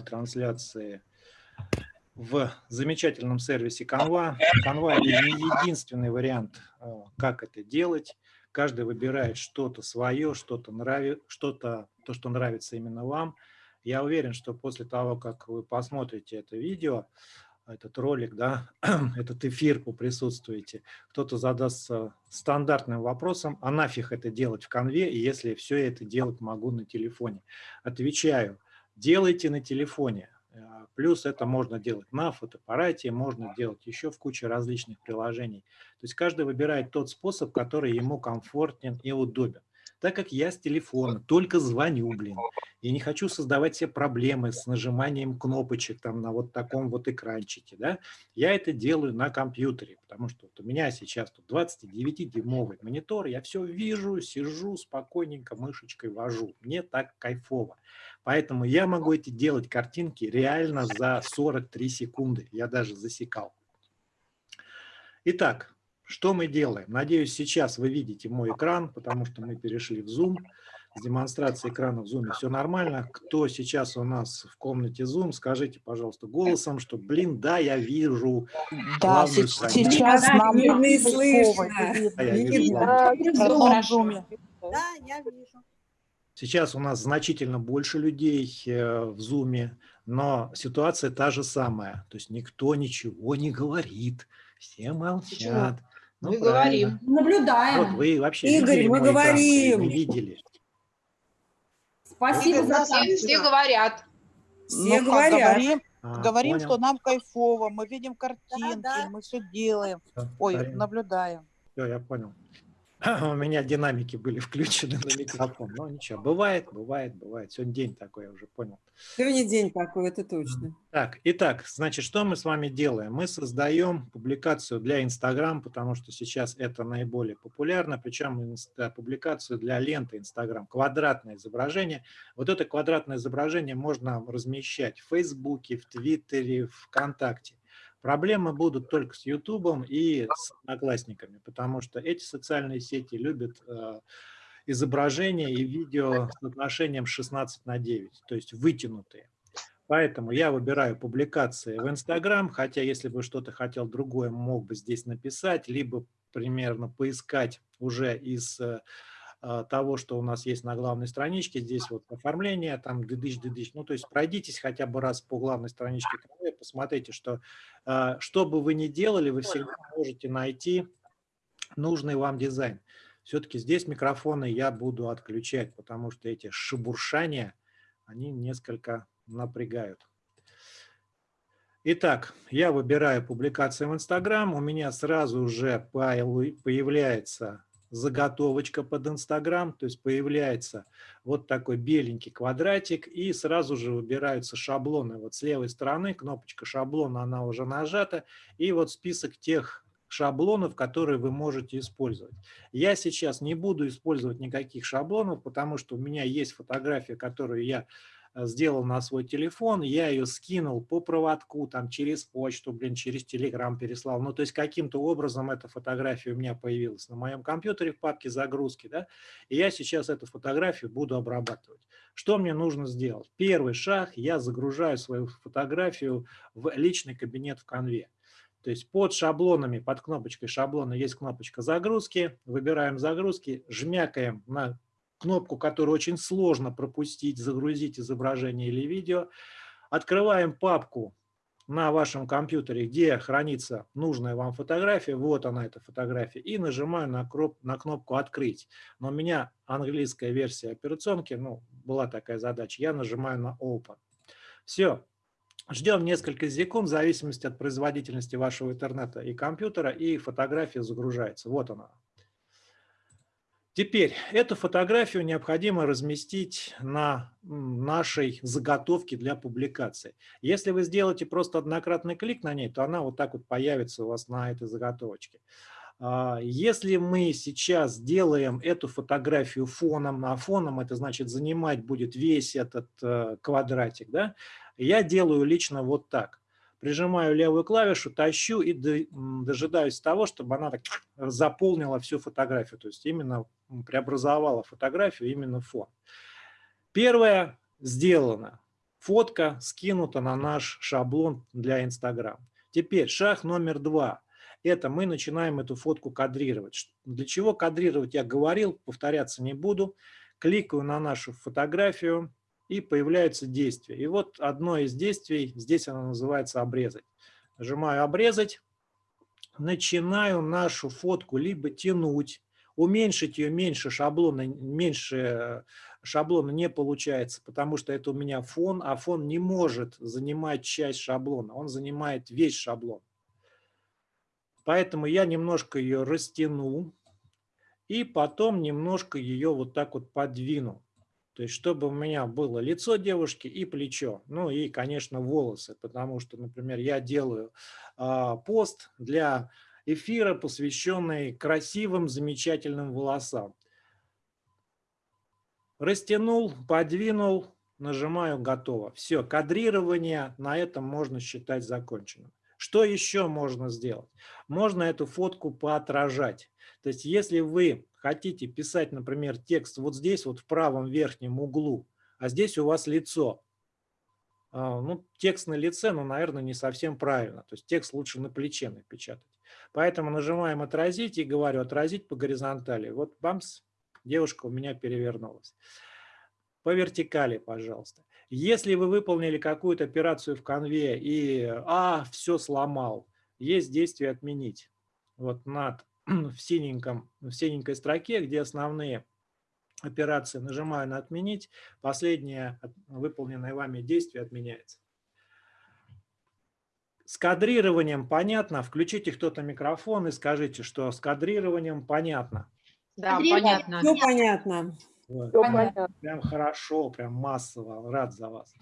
трансляции в замечательном сервисе Canva. Canva – это не единственный вариант, э, как это делать. Каждый выбирает что-то свое, что-то нравится, что-то, то, что нравится именно вам. Я уверен, что после того, как вы посмотрите это видео, этот ролик, да, этот эфир поприсутствуете, кто-то задастся стандартным вопросом, а нафиг это делать в конве, если все это делать могу на телефоне? Отвечаю, делайте на телефоне. А, плюс это можно делать на фотоаппарате, можно делать еще в куче различных приложений. То есть каждый выбирает тот способ, который ему комфортен и удобен так как я с телефона только звоню, блин. Я не хочу создавать себе проблемы с нажиманием кнопочек там на вот таком вот экранчике, да. Я это делаю на компьютере, потому что вот у меня сейчас тут 29-дюймовый монитор, я все вижу, сижу спокойненько, мышечкой вожу. Мне так кайфово. Поэтому я могу эти делать картинки реально за 43 секунды. Я даже засекал. Итак, что мы делаем? Надеюсь, сейчас вы видите мой экран, потому что мы перешли в Zoom. С демонстрацией экрана в Zoom все нормально. Кто сейчас у нас в комнате Zoom, скажите, пожалуйста, голосом, что, блин, да, я вижу. Да, сейчас нам видно и слышно. Да, я вижу да, я вижу. Сейчас у нас значительно больше людей э, в Zoom, но ситуация та же самая. То есть никто ничего не говорит, все молчат. Ну, мы говорим. Наблюдаем. Вот вы вообще Игорь, видели мы говорим. Вы видели. Спасибо Игорь, за все, все говорят. Все ну, говорят. Говорим, А, говорим понял. что нам кайфово, мы видим картинки, да. мы все делаем. Всё, Ой, правильно. наблюдаем. Всё, я понял. У меня динамики были включены на микрофон. Но ничего, бывает, бывает, бывает. Сегодня день такой, я уже понял. Сегодня день такой, это точно. Так, итак, значит, что мы с вами делаем? Мы создаем публикацию для Инстаграм, потому что сейчас это наиболее популярно, причем инста- публикацию для ленты Инстаграм, квадратное изображение. Вот это квадратное изображение можно размещать в Фейсбуке, в Твиттере, ВКонтакте. Проблемы будут только с Ютубом и с Одноклассниками, потому что эти социальные сети любят э, изображения и видео с отношением 16 на 9, то есть вытянутые. Поэтому я выбираю публикации в Инстаграм, хотя если бы что-то хотел другое, мог бы здесь написать, либо примерно поискать уже из э, того, что у нас есть на главной страничке. Здесь вот оформление, там дыдыч, дыдыч. Ну, то есть пройдитесь хотя бы раз по главной страничке канала посмотрите, что э, что бы вы ни делали, вы всегда можете найти нужный вам дизайн. Все-таки здесь микрофоны я буду отключать, потому что эти шебуршания, они несколько напрягают. Итак, я выбираю публикации в Инстаграм, у меня сразу же появ- появляется заготовочка под Инстаграм, то есть появляется вот такой беленький квадратик, и сразу же выбираются шаблоны. Вот с левой стороны кнопочка шаблона, она уже нажата, и вот список тех шаблонов, которые вы можете использовать. Я сейчас не буду использовать никаких шаблонов, потому что у меня есть фотография, которую я сделал на свой телефон, я ее скинул по проводку, там через почту, блин, через телеграм переслал. Ну, то есть каким-то образом эта фотография у меня появилась на моем компьютере в папке загрузки, да, и я сейчас эту фотографию буду обрабатывать. Что мне нужно сделать? Первый шаг, я загружаю свою фотографию в личный кабинет в конве. То есть под шаблонами, под кнопочкой шаблона есть кнопочка загрузки. Выбираем загрузки, жмякаем на кнопку, которую очень сложно пропустить, загрузить изображение или видео. Открываем папку на вашем компьютере, где хранится нужная вам фотография. Вот она, эта фотография. И нажимаю на, кроп, на кнопку «Открыть». Но у меня английская версия операционки, ну, была такая задача. Я нажимаю на «Open». Все, Ждем несколько секунд в зависимости от производительности вашего интернета и компьютера, и фотография загружается. Вот она. Теперь эту фотографию необходимо разместить на нашей заготовке для публикации. Если вы сделаете просто однократный клик на ней, то она вот так вот появится у вас на этой заготовочке. А, Если мы сейчас делаем эту фотографию фоном, а фоном это значит занимать будет весь этот э, квадратик, да, я делаю лично вот так. Прижимаю левую клавишу, тащу и дожидаюсь того, чтобы она так заполнила всю фотографию. То есть именно преобразовала фотографию, именно фон. Первое сделано. фотка скинута на наш шаблон для Инстаграм. Теперь шаг номер два. Это мы начинаем эту фотку кадрировать. Для чего кадрировать я говорил, повторяться не буду. Кликаю на нашу фотографию и появляется действие. И вот одно из действий, здесь оно называется обрезать. Нажимаю обрезать, начинаю нашу фотку либо тянуть, уменьшить ее меньше шаблона, меньше шаблона не получается, потому что это у меня фон, а фон не может занимать часть шаблона, он занимает весь шаблон. Поэтому я немножко ее растяну и потом немножко ее вот так вот подвину. То есть, чтобы у меня было лицо девушки и плечо, ну и, конечно, волосы, потому что, например, я делаю э, пост для эфира, посвященный красивым, замечательным волосам. Растянул, подвинул, нажимаю «Готово». Все, кадрирование на этом можно считать законченным. Что еще можно сделать? Можно эту фотку поотражать. То есть если вы хотите писать, например, текст вот здесь, вот в правом верхнем углу, а здесь у вас лицо, а, ну, текст на лице, ну, наверное, не совсем правильно. То есть текст лучше на плече напечатать. Поэтому нажимаем «Отразить» и говорю «Отразить по горизонтали». Вот бамс, девушка у меня перевернулась. По вертикали, пожалуйста. Если вы выполнили какую-то операцию в конве и «А, все сломал», есть действие «Отменить». Вот над в, синеньком, в синенькой строке, где основные операции, нажимаю на «Отменить», последнее выполненное вами действие отменяется. С кадрированием понятно? Включите кто-то микрофон и скажите, что с кадрированием понятно. Да, понятно. Все понятно. Понятно. Прям хорошо, прям массово, рад за вас.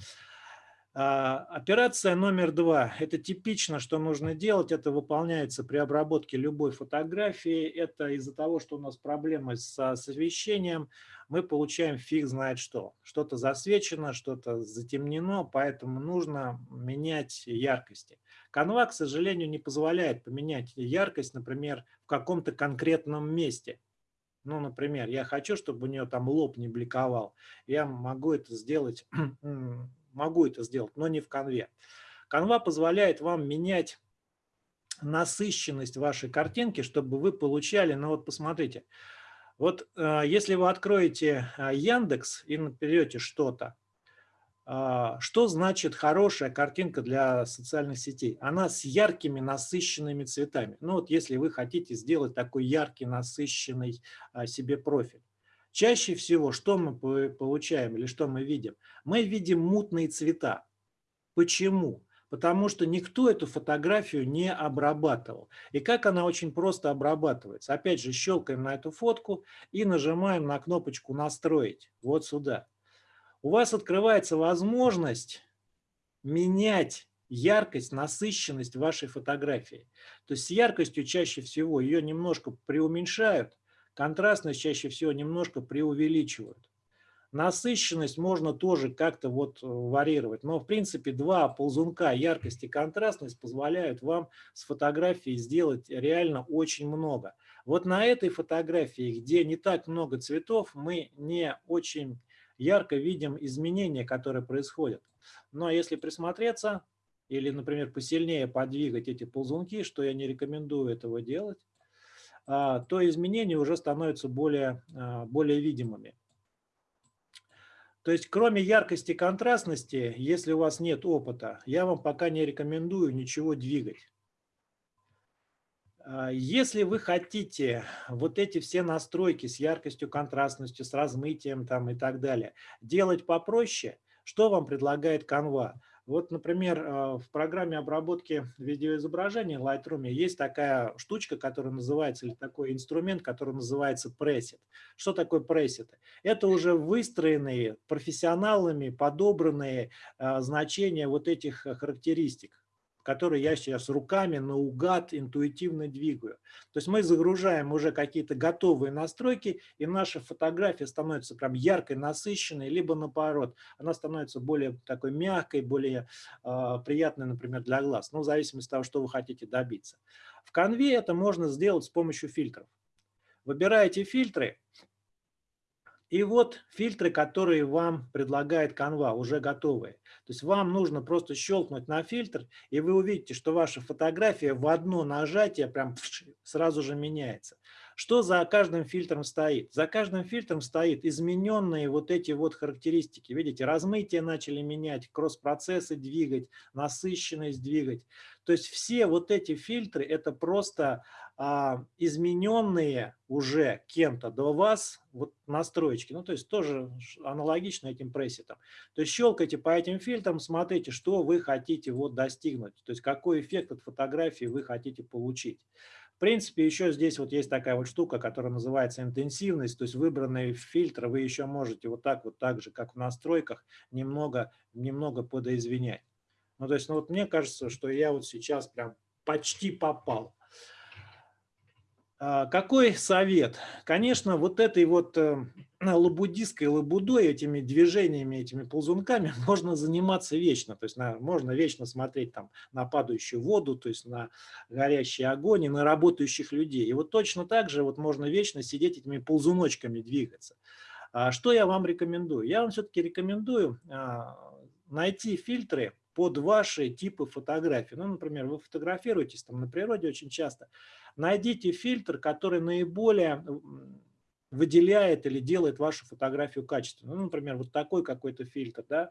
А, Операция номер два. Это типично, что нужно делать. Это выполняется при обработке любой фотографии. Это из-за того, что у нас проблемы с освещением, мы получаем фиг знает что. Что-то засвечено, что-то затемнено, поэтому нужно менять яркости. Canva, к сожалению, не позволяет поменять яркость, например, в каком-то конкретном месте. Ну, например, я хочу, чтобы у нее там лоб не бликовал. Я могу это сделать могу это сделать, но не в конве. Канва позволяет вам менять насыщенность вашей картинки, чтобы вы получали, ну вот посмотрите, вот э, если вы откроете э, Яндекс и наберете что-то, что значит хорошая картинка для социальных сетей? Она с яркими насыщенными цветами. Ну вот если вы хотите сделать такой яркий насыщенный себе профиль. Чаще всего что мы получаем или что мы видим? Мы видим мутные цвета. Почему? Потому что никто эту фотографию не обрабатывал. И как она очень просто обрабатывается? Опять же, щелкаем на эту фотку и нажимаем на кнопочку «Настроить». Вот сюда. У вас открывается возможность менять яркость, насыщенность вашей фотографии. То есть с яркостью чаще всего ее немножко преуменьшают, Контрастность чаще всего немножко преувеличивают. Насыщенность можно тоже как-то вот э, варьировать, но в принципе два ползунка, яркость и контрастность, позволяют вам с фотографией сделать реально очень много. Вот на этой фотографии, где не так много цветов, мы не очень ярко видим изменения, которые происходят. Но если присмотреться или, например, посильнее подвигать эти ползунки, что я не рекомендую этого делать, а, то изменения уже становятся более, а, более видимыми. То есть кроме яркости и контрастности, если у вас нет опыта, я вам пока не рекомендую ничего двигать. А, если вы хотите вот эти все настройки с яркостью, контрастностью, с размытием там и так далее делать попроще, что вам предлагает Canva? Вот, например, э, в программе обработки видеоизображения Lightroom есть такая штучка, которая называется, или такой инструмент, который называется Preset. Что такое Preset? Это уже выстроенные профессионалами подобранные э, значения вот этих характеристик которые я сейчас руками наугад интуитивно двигаю. То есть мы загружаем уже какие-то готовые настройки, и наша фотография становится прям яркой, насыщенной, либо наоборот, она становится более такой мягкой, более э, приятной, например, для глаз, ну, в зависимости от того, что вы хотите добиться. В конве это можно сделать с помощью фильтров. Выбираете фильтры, И вот фильтры, которые вам предлагает Canva, уже готовые. То есть вам нужно просто щелкнуть на фильтр, и вы увидите, что ваша фотография в одно нажатие прям сразу же меняется. Что за каждым фильтром стоит? За каждым фильтром стоит измененные вот эти вот характеристики. Видите, размытие начали менять, кросс-процессы двигать, насыщенность двигать. То есть все вот эти фильтры – это просто измененные уже кем-то до вас вот настроечки. Ну, то есть тоже аналогично этим пресетам. То есть щелкайте по этим фильтрам, смотрите, что вы хотите вот достигнуть. То есть какой эффект от фотографии вы хотите получить принципе, еще здесь вот есть такая вот штука, которая называется интенсивность, то есть выбранные фильтры вы еще можете вот так вот так же, как в настройках, немного, немного подоизвинять. Ну, то есть, ну вот мне кажется, что я вот сейчас прям почти попал. А, какой совет? Конечно, вот этой вот э, лабудистской лабудой, этими движениями, этими ползунками можно заниматься вечно. То есть на, можно вечно смотреть там на падающую воду, то есть на горящий огонь и на работающих людей. И вот точно так же вот можно вечно сидеть этими ползуночками двигаться. А что я вам рекомендую? Я вам все-таки рекомендую а, найти фильтры, под ваши типы фотографий. Ну, например, вы фотографируетесь там на природе очень часто. Найдите фильтр, который наиболее выделяет или делает вашу фотографию качественной. Ну, например, вот такой какой-то фильтр, да.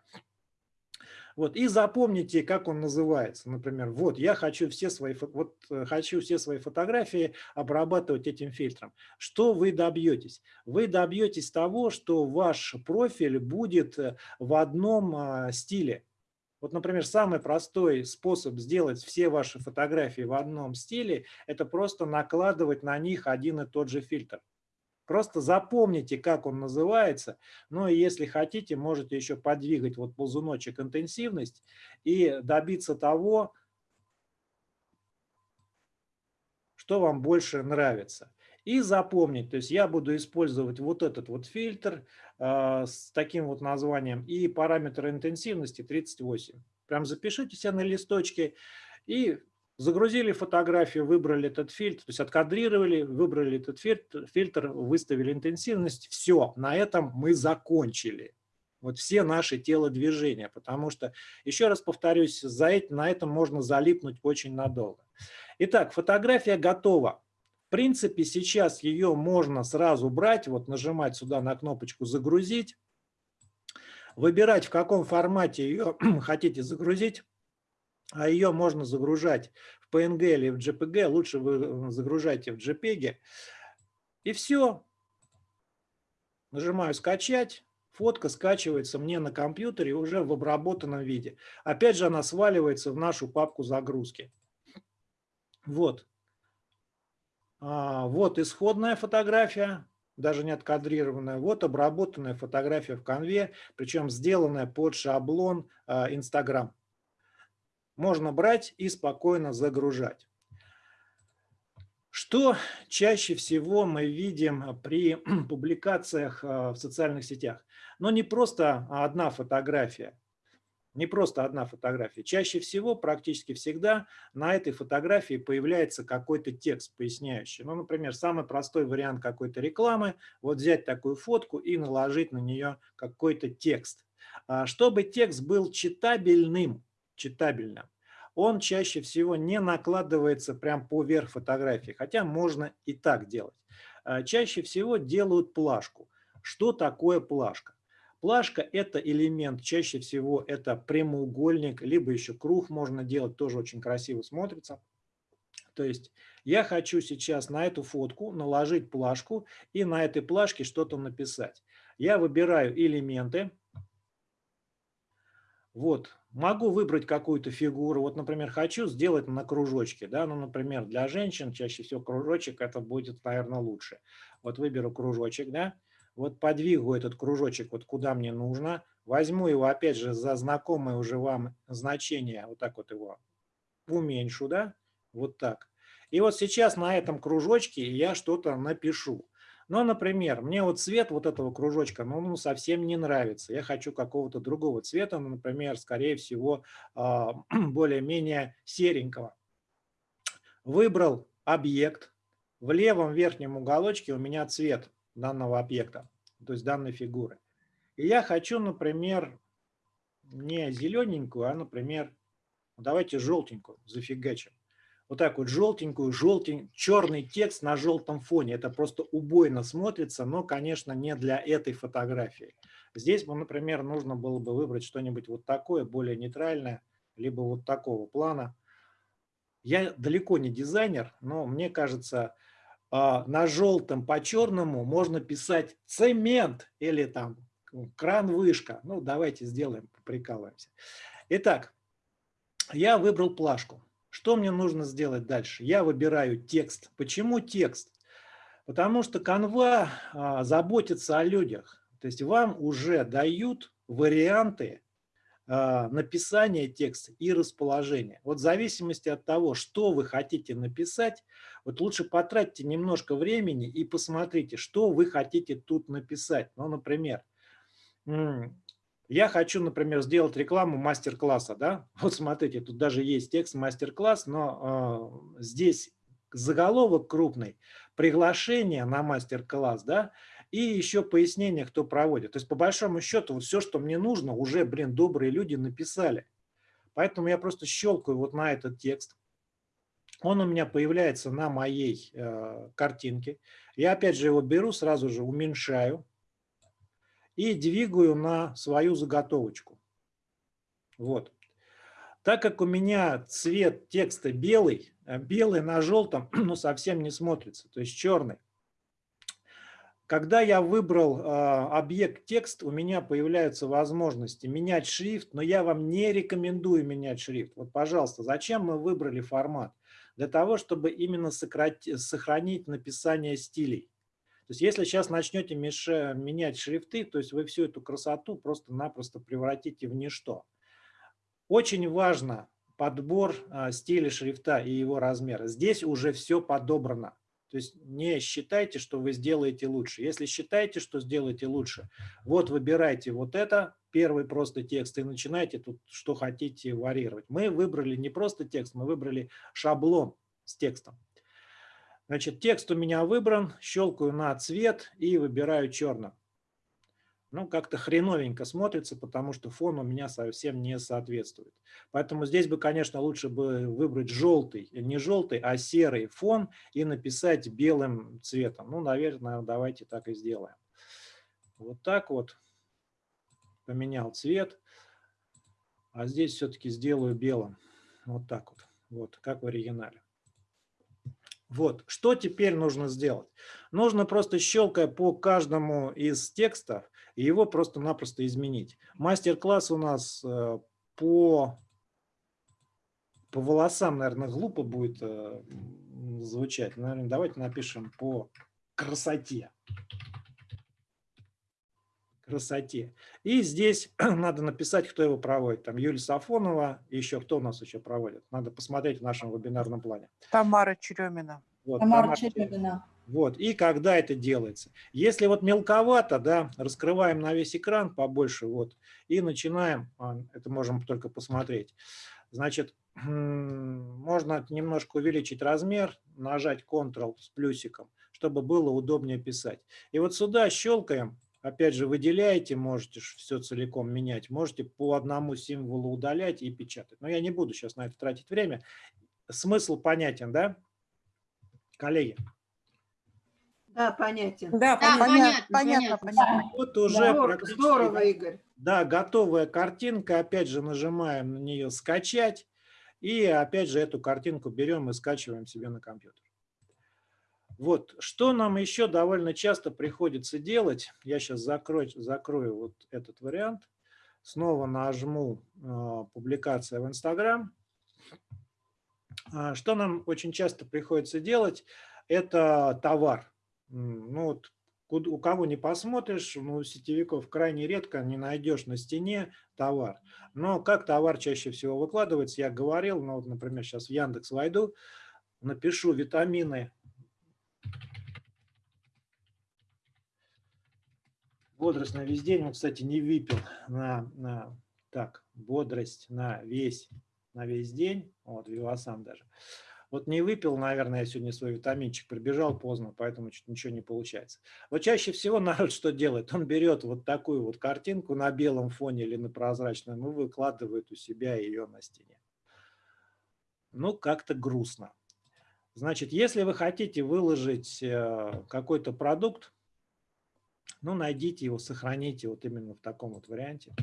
Вот, и запомните, как он называется. Например, вот я хочу все свои, вот, э, хочу все свои фотографии обрабатывать этим фильтром. Что вы добьетесь? Вы добьетесь того, что ваш профиль будет э, в одном а, стиле. Вот, например, самый простой способ сделать все ваши фотографии в одном стиле – это просто накладывать на них один и тот же фильтр. Просто запомните, как он называется. Ну и если хотите, можете еще подвигать вот ползуночек интенсивность и добиться того, что вам больше нравится. И запомнить, то есть я буду использовать вот этот вот фильтр с таким вот названием и параметр интенсивности 38. Прям запишите себе на листочке и загрузили фотографию, выбрали этот фильтр, то есть откадрировали, выбрали этот фильтр, фильтр выставили интенсивность. Все, на этом мы закончили. Вот все наши телодвижения, потому что, еще раз повторюсь, за это, на этом можно залипнуть очень надолго. Итак, фотография готова принципе, сейчас ее можно сразу брать, вот нажимать сюда на кнопочку «Загрузить», выбирать, в каком формате ее хотите загрузить, а ее можно загружать в PNG или в JPG, лучше вы э, загружайте в JPEG. И все. Нажимаю «Скачать». Фотка скачивается мне на компьютере уже в обработанном виде. Опять же, она сваливается в нашу папку загрузки. Вот. А, вот исходная фотография, даже не откадрированная. Вот обработанная фотография в конве, причем сделанная под шаблон а, Instagram. Можно брать и спокойно загружать. Что чаще всего мы видим при публикациях а, в социальных сетях? Но не просто одна фотография не просто одна фотография. Чаще всего, практически всегда, на этой фотографии появляется какой-то текст поясняющий. Ну, например, самый простой вариант какой-то рекламы, вот взять такую фотку и наложить на нее какой-то текст. А, чтобы текст был читабельным, читабельным, он чаще всего не накладывается прям поверх фотографии, хотя можно и так делать. А, чаще всего делают плашку. Что такое плашка? Плашка – это элемент, чаще всего это прямоугольник, либо еще круг можно делать, тоже очень красиво смотрится. То есть я хочу сейчас на эту фотку наложить плашку и на этой плашке что-то написать. Я выбираю элементы. Вот, могу выбрать какую-то фигуру. Вот, например, хочу сделать на кружочке. Да? Ну, например, для женщин чаще всего кружочек это будет, наверное, лучше. Вот выберу кружочек, да вот подвигу этот кружочек вот куда мне нужно, возьму его опять же за знакомое уже вам значение, вот так вот его уменьшу, да, вот так. И вот сейчас на этом кружочке я что-то напишу. Ну, например, мне вот цвет вот этого кружочка, ну, ну совсем не нравится. Я хочу какого-то другого цвета, ну, например, скорее всего, а, более-менее серенького. Выбрал объект. В левом верхнем уголочке у меня цвет данного объекта. то есть данной фигуры. И я хочу, например, не зелененькую, а, например, давайте желтенькую зафигачим. Вот так вот желтенькую, желтень, черный текст на желтом фоне. Это просто убойно смотрится, но, конечно, не для этой фотографии. Здесь, например, нужно было бы выбрать что-нибудь вот такое, более нейтральное, либо вот такого плана. Я далеко не дизайнер, но мне кажется, на желтом по черному можно писать цемент или там кран-вышка. Ну, давайте сделаем, прикалываемся. Итак, я выбрал плашку. Что мне нужно сделать дальше? Я выбираю текст. Почему текст? Потому что канва а, заботится о людях. То есть вам уже дают варианты а, написания текста и расположения. Вот в зависимости от того, что вы хотите написать, вот лучше потратьте немножко времени и посмотрите, что вы хотите тут написать. Ну, например, я хочу, например, сделать рекламу мастер-класса. Да? Вот смотрите, тут даже есть текст мастер-класс, но э, здесь заголовок крупный, приглашение на мастер-класс, да, и еще пояснение, кто проводит. То есть, по большому счету, вот все, что мне нужно, уже, блин, добрые люди написали. Поэтому я просто щелкаю вот на этот текст. Он у меня появляется на моей э, картинке. Я опять же его беру, сразу же уменьшаю и двигаю на свою заготовочку. Вот. Так как у меня цвет текста белый, э, белый на желтом ну, совсем не смотрится, то есть черный. Когда я выбрал э, объект текст, у меня появляются возможности менять шрифт, но я вам не рекомендую менять шрифт. Вот, пожалуйста, зачем мы выбрали формат? Для того, чтобы именно сократить, сохранить написание стилей. То есть если сейчас начнете меша, менять шрифты, то есть вы всю эту красоту просто-напросто превратите в ничто. Очень важно подбор а, стиля шрифта и его размера. Здесь уже все подобрано. То есть не считайте, что вы сделаете лучше. Если считаете, что сделаете лучше, вот выбирайте вот это, первый просто текст, и начинайте тут, что хотите, варьировать. Мы выбрали не просто текст, мы выбрали шаблон с текстом. Значит, текст у меня выбран, щелкаю на цвет и выбираю черным. Ну, как-то хреновенько смотрится, потому что фон у меня совсем не соответствует. Поэтому здесь бы, конечно, лучше бы выбрать желтый, не желтый, а серый фон и написать белым цветом. Ну, наверное, давайте так и сделаем. Вот так вот. Поменял цвет. А здесь все-таки сделаю белым. Вот так вот. Вот, как в оригинале. Вот, что теперь нужно сделать? Нужно просто щелкая по каждому из текстов, его просто-напросто изменить. Мастер-класс у нас э, по, по волосам, наверное, глупо будет э, звучать. Наверное, давайте напишем по красоте. Красоте. И здесь надо написать, кто его проводит. Там Юлия Сафонова, еще кто у нас еще проводит. Надо посмотреть в нашем вебинарном плане. Тамара Черемина. Вот, Тамара Черемина. Вот, и когда это делается. Если вот мелковато, да, раскрываем на весь экран побольше, вот, и начинаем, а, это можем только посмотреть. Значит, можно немножко увеличить размер, нажать Ctrl с плюсиком, чтобы было удобнее писать. И вот сюда щелкаем, опять же, выделяете, можете все целиком менять, можете по одному символу удалять и печатать. Но я не буду сейчас на это тратить время. Смысл понятен, да, коллеги? Да, понятен. Да, Да, понятно, понятно, понятно, понятно. понятно. Вот уже Здорово, практически, здорово, Игорь. Да, готовая картинка. Опять же нажимаем на нее «Скачать». И опять же эту картинку берем и скачиваем себе на компьютер. Вот, что нам еще довольно часто приходится делать. Я сейчас закрою, закрою вот этот вариант. Снова нажму э, «Публикация в Инстаграм». А, что нам очень часто приходится делать, это товар. Ну, вот, у кого не посмотришь, ну, сетевиков крайне редко не найдешь на стене товар. Но как товар чаще всего выкладывается, я говорил, ну, вот, например, сейчас в Яндекс войду, напишу витамины. Бодрость на весь день, он, кстати, не выпил на, на так, бодрость на весь, на весь день, вот, Вивасан даже. Вот не выпил, наверное, я сегодня свой витаминчик, прибежал поздно, поэтому ничего не получается. Вот чаще всего народ что делает? Он берет вот такую вот картинку на белом фоне или на прозрачном и выкладывает у себя ее на стене. Ну, как-то грустно. Значит, если вы хотите выложить э, какой-то продукт, ну, найдите его, сохраните вот именно в таком вот варианте.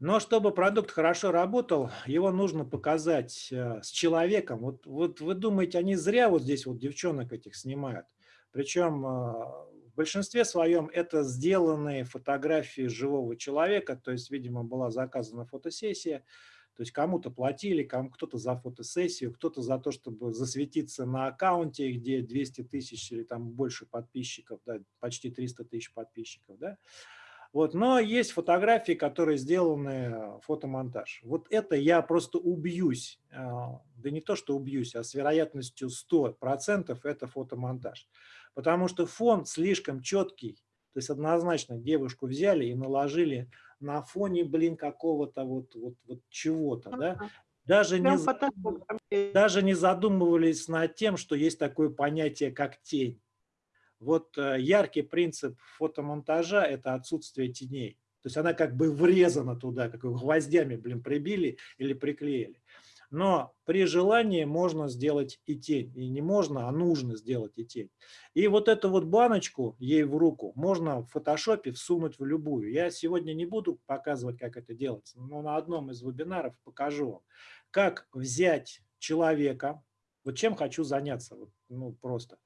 Но чтобы продукт хорошо работал, его нужно показать э, с человеком. Вот, вот вы думаете, они зря вот здесь вот девчонок этих снимают. Причем э, в большинстве своем это сделанные фотографии живого человека, то есть, видимо, была заказана фотосессия, то есть кому-то платили, кому кто-то за фотосессию, кто-то за то, чтобы засветиться на аккаунте, где 200 тысяч или там больше подписчиков, да, почти 300 тысяч подписчиков. Да. Вот, но есть фотографии, которые сделаны э, фотомонтаж. Вот это я просто убьюсь, а, да не то, что убьюсь, а с вероятностью 100% это фотомонтаж. Потому что фон слишком четкий, то есть однозначно девушку взяли и наложили на фоне, блин, какого-то вот, вот, вот чего-то, да? Даже не, даже не задумывались над тем, что есть такое понятие, как тень. Вот э, яркий принцип фотомонтажа – это отсутствие теней. То есть она как бы врезана туда, как гвоздями, блин, прибили или приклеили. Но при желании можно сделать и тень. И не можно, а нужно сделать и тень. И вот эту вот баночку ей в руку можно в фотошопе всунуть в любую. Я сегодня не буду показывать, как это делается, но на одном из вебинаров покажу вам, как взять человека, вот чем хочу заняться, вот, ну просто.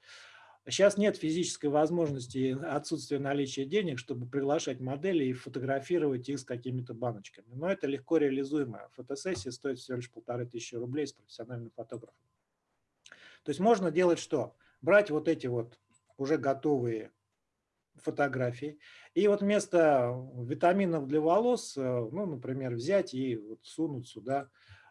Сейчас нет физической возможности, отсутствия наличия денег, чтобы приглашать модели и фотографировать их с какими-то баночками. Но это легко реализуемо. Фотосессия стоит всего лишь полторы тысячи рублей с профессиональным фотографом. То есть можно делать что? Брать вот эти вот уже готовые фотографии. И вот вместо витаминов для волос, э, ну, например, взять и вот сунуть сюда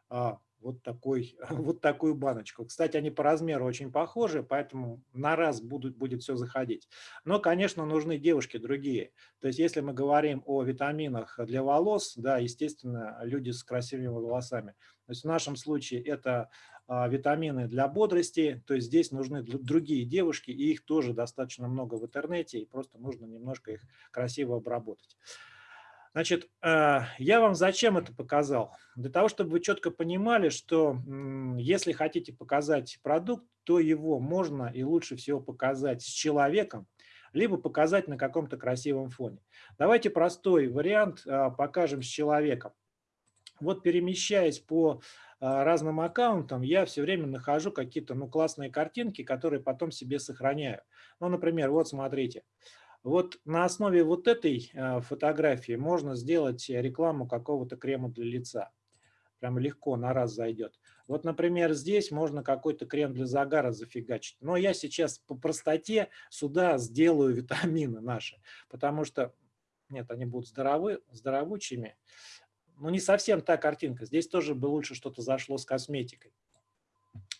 а, вот, такой, вот такую баночку. Кстати, они по размеру очень похожи, поэтому на раз будут, будет все заходить. Но, конечно, нужны девушки другие. То есть, если мы говорим о витаминах для волос, да, естественно, люди с красивыми волосами. То есть в нашем случае это а, витамины для бодрости, то есть здесь нужны другие девушки, и их тоже достаточно много в интернете, и просто нужно немножко их красиво обработать. Значит, э, я вам зачем это показал? Для того, чтобы вы четко понимали, что если хотите показать продукт, то его можно и лучше всего показать с человеком, либо показать на каком-то красивом фоне. Давайте простой вариант э, покажем с человеком. Вот перемещаясь по э, разным аккаунтам, я все время нахожу какие-то ну, классные картинки, которые потом себе сохраняю. Ну, например, вот смотрите. Вот на основе вот этой э, фотографии можно сделать рекламу какого-то крема для лица. Прям легко, на раз зайдет. Вот, например, здесь можно какой-то крем для загара зафигачить. Но я сейчас по простоте сюда сделаю витамины наши, потому что, нет, они будут здоровы, здоровучими. Но не совсем та картинка. Здесь тоже бы лучше что-то зашло с косметикой.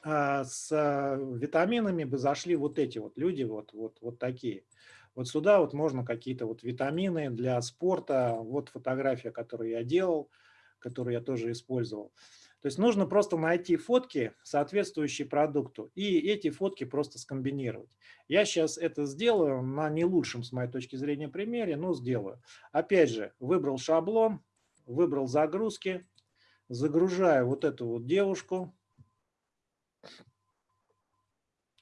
А с э, витаминами бы зашли вот эти вот люди, вот, вот, вот такие. Вот сюда вот можно какие-то вот витамины для спорта. Вот фотография, которую я делал, которую я тоже использовал. То есть нужно просто найти фотки, соответствующие продукту, и эти фотки просто скомбинировать. Я сейчас это сделаю на не лучшем, с моей точки зрения, примере, но сделаю. Опять же, выбрал шаблон, выбрал загрузки, загружаю вот эту вот девушку.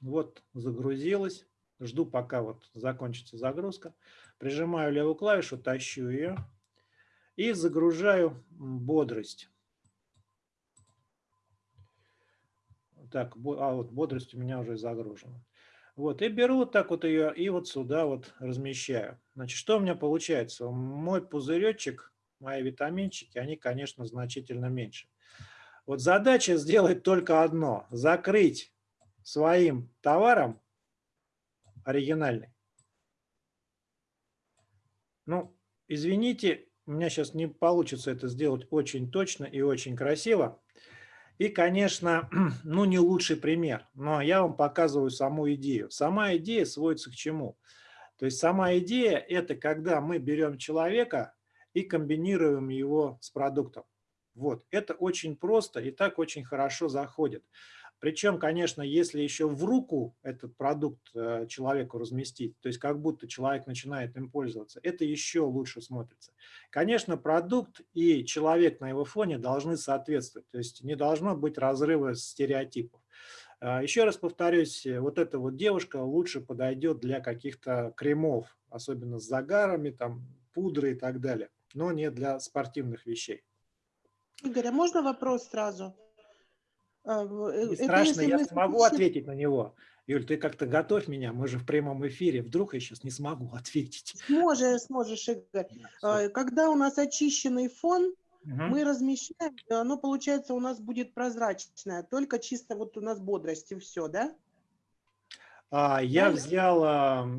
Вот загрузилась. Жду, пока вот закончится загрузка. Прижимаю левую клавишу, тащу ее и загружаю бодрость. Так, а вот бодрость у меня уже загружена. Вот, и беру вот так вот ее и вот сюда вот размещаю. Значит, что у меня получается? Мой пузыречек, мои витаминчики, они, конечно, значительно меньше. Вот задача сделать только одно. Закрыть своим товаром оригинальный. Ну, извините, у меня сейчас не получится это сделать очень точно и очень красиво. И, конечно, ну не лучший пример, но я вам показываю саму идею. Сама идея сводится к чему? То есть сама идея – это когда мы берем человека и комбинируем его с продуктом. Вот, это очень просто и так очень хорошо заходит. Причем, конечно, если еще в руку этот продукт э, человеку разместить, то есть как будто человек начинает им пользоваться, это еще лучше смотрится. Конечно, продукт и человек на его фоне должны соответствовать, то есть не должно быть разрыва стереотипов. А, Еще раз повторюсь, э, вот эта вот девушка лучше подойдет для каких-то кремов, особенно с загарами, там, пудры и так далее, но не для спортивных вещей. Игорь, а можно вопрос сразу? А, э, Не это страшно, я смогу ответить на него. Юль, ты как-то готовь меня, мы же в прямом эфире, вдруг я сейчас не смогу ответить. Сможешь, сможешь, Игорь. Да. А, Когда у нас очищенный фон, Мгм. мы размещаем, оно, получается, у нас будет прозрачное, только чисто вот у нас бодрость и все, да? А, Я взял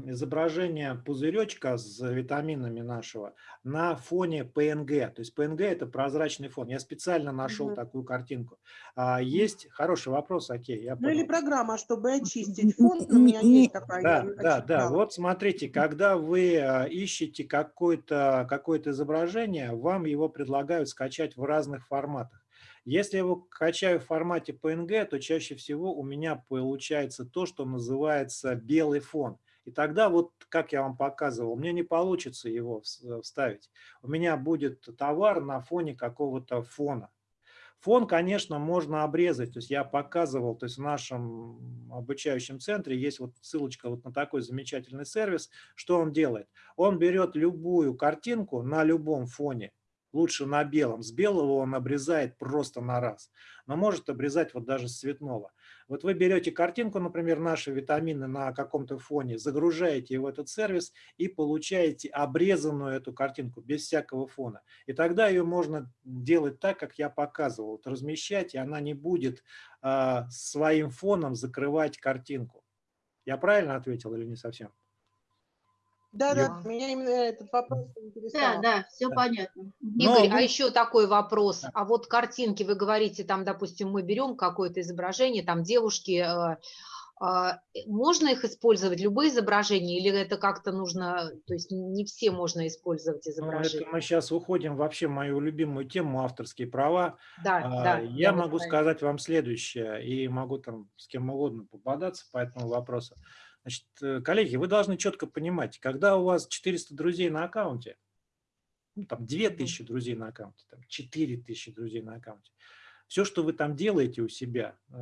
изображение пузыречка с витаминами нашего на фоне PNG. То есть PNG – это прозрачный фон. Я специально нашел Мгм. такую картинку. А, Есть хороший вопрос, окей, я Ну или программа, чтобы очистить фон, у меня есть такая. Да, да, да. Вот смотрите, когда вы а, ищете какое-то какое изображение, вам его предлагают скачать в разных форматах. Если я его качаю в формате PNG, то чаще всего у меня получается то, что называется белый фон. И тогда вот, как я вам показывал, мне не получится его вс- вставить. У меня будет товар на фоне какого-то фона. Фон, конечно, можно обрезать. То есть я показывал, то есть в нашем обучающем центре есть вот ссылочка вот на такой замечательный сервис. Что он делает? Он берет любую картинку на любом фоне, лучше на белом. С белого он обрезает просто на раз, но может обрезать вот даже с цветного. Вот вы берете картинку, например, наши витамины на каком-то фоне, загружаете в этот сервис и получаете обрезанную эту картинку без всякого фона. И тогда ее можно делать так, как я показывал, вот размещать, и она не будет а, своим фоном закрывать картинку. Я правильно ответил или не совсем? Да, да, Я- меня именно этот вопрос Да, интересовал. да, все Да. понятно. Но Игорь, а вы- еще такой вопрос. Да. А вот картинки, вы говорите, там, допустим, мы берем какое-то изображение, там девушки, э, а, э, можно их использовать, любые изображения, или это как-то нужно, то есть не все можно использовать Ну, это изображения? мы сейчас уходим вообще в мою любимую тему авторские права. Да, А, да. Я вот могу сказать вам следующее, и могу там с кем угодно попадаться по этому вопросу. Значит, э, коллеги, вы должны четко понимать, когда у вас 400 друзей на аккаунте, ну, там 2000 друзей на аккаунте, там 4000 друзей на аккаунте, все, что вы там делаете у себя, э,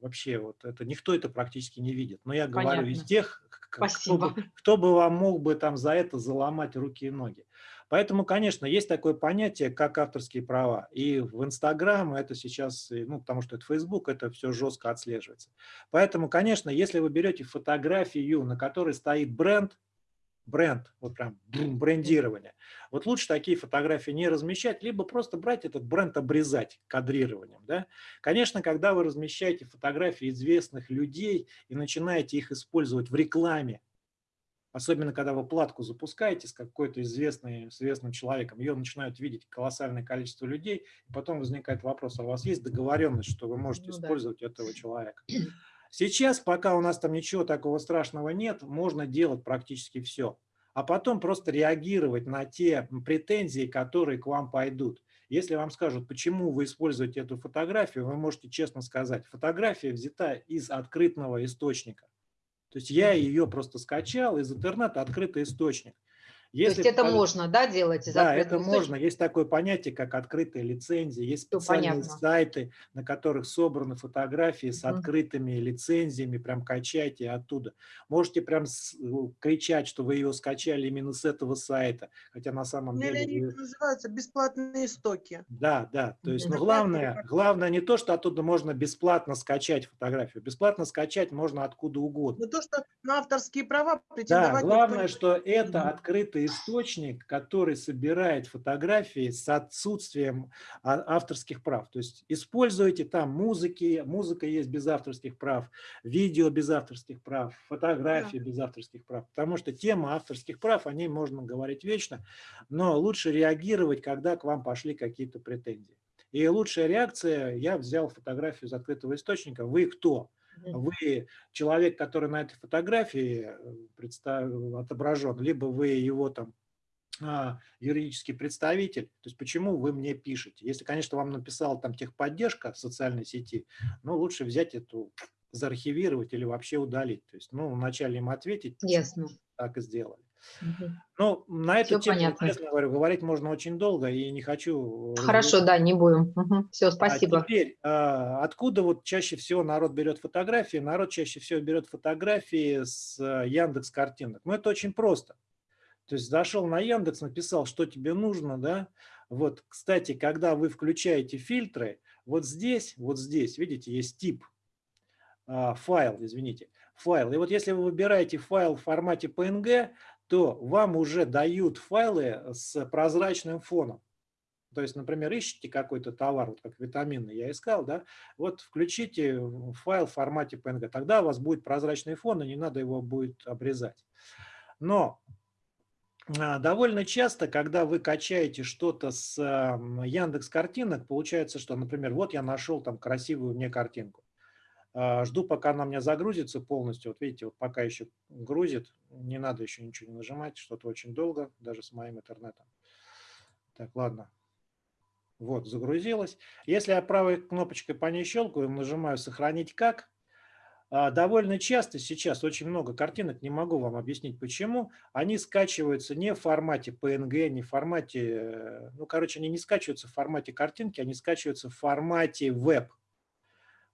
вообще вот это никто это практически не видит. Но я говорю из Понятно. тех, кто бы, кто бы вам мог бы там за это заломать руки и ноги. Поэтому, конечно, есть такое понятие, как авторские права. И в Инстаграм это сейчас, ну, потому что это Фейсбук, это все жестко отслеживается. Поэтому, конечно, если вы берете фотографию, на которой стоит бренд, бренд, вот прям брендирование, вот лучше такие фотографии не размещать, либо просто брать этот бренд, обрезать кадрированием. Да? Конечно, когда вы размещаете фотографии известных людей и начинаете их использовать в рекламе, Особенно, когда вы платку запускаете с какой-то известной, известным человеком, ее начинают видеть колоссальное количество людей, и потом возникает вопрос, а у вас есть договоренность, что вы можете Ну да. использовать этого человека? Сейчас, пока у нас там ничего такого страшного нет, можно делать практически все. А потом просто реагировать на те претензии, которые к вам пойдут. Если вам скажут, почему вы используете эту фотографию, вы можете честно сказать, фотография взята из открытого источника. То есть я ее просто скачал из интернета, открытый источник. То есть это покажут- можно, да, делать? Да, это источника? можно. Есть такое понятие, как открытые лицензии. Есть специальные понятно. сайты, на которых собраны фотографии с открытыми лицензиями. Прям качайте оттуда. Можете прям с- кричать, что вы ее скачали именно с этого сайта. Хотя на самом деле... они вы- называются бесплатные стоки. Да, да. То есть, но главное, главное не то, что оттуда можно бесплатно скачать фотографию. Бесплатно скачать можно откуда угодно. Но то, что на авторские права Да, претендовать никто главное, что это Мгм. Открытый источник, который собирает фотографии с отсутствием а- авторских прав. То есть используйте там музыки, музыка есть без авторских прав, видео без авторских прав, фотографии без авторских прав. Потому что тема авторских прав, о ней можно говорить вечно, но лучше реагировать, когда к вам пошли какие-то претензии. И лучшая реакция, я взял фотографию из открытого источника. Вы кто? Вы человек, который на этой фотографии э, представ- отображен, либо вы его там а, юридический представитель, то есть почему вы мне пишете. Если, конечно, вам написала там техподдержка в социальной сети, ну, лучше взять эту, заархивировать или вообще удалить. То есть, ну, вначале им ответить, Ясно. так и сделали. Ну, на эту Всё тему, понятно. честно говорю, говорить можно очень долго, и не хочу... Хорошо, да, не будем. Все, А спасибо. теперь, а, откуда вот чаще всего народ берет фотографии? Народ чаще всего берет фотографии с а, Яндекс картинок. Ну, это очень просто. То есть зашел на Яндекс, написал, что тебе нужно, да. Вот, кстати, когда вы включаете фильтры, вот здесь, вот здесь, видите, есть тип, а, файл, извините, файл. И вот если вы выбираете файл в формате PNG, то вам уже дают файлы с прозрачным фоном. То есть, например, ищете какой-то товар, вот как витамины я искал, да, вот включите файл в формате PNG, тогда у вас будет прозрачный фон, и не надо его будет обрезать. Но а, довольно часто, когда вы качаете что-то с Яндекс картинок, получается, что, например, вот я нашел там красивую мне картинку. А, Жду, пока она у меня загрузится полностью. Вот видите, вот пока еще грузит, не надо еще ничего не нажимать, что-то очень долго, даже с моим интернетом. Так, ладно. Вот, загрузилась. Если я правой кнопочкой по ней щелкаю, нажимаю «Сохранить как», а, довольно часто сейчас очень много картинок, не могу вам объяснить почему, они скачиваются не в формате PNG, не в формате, э, ну, короче, они не скачиваются в формате картинки, они скачиваются в формате веб.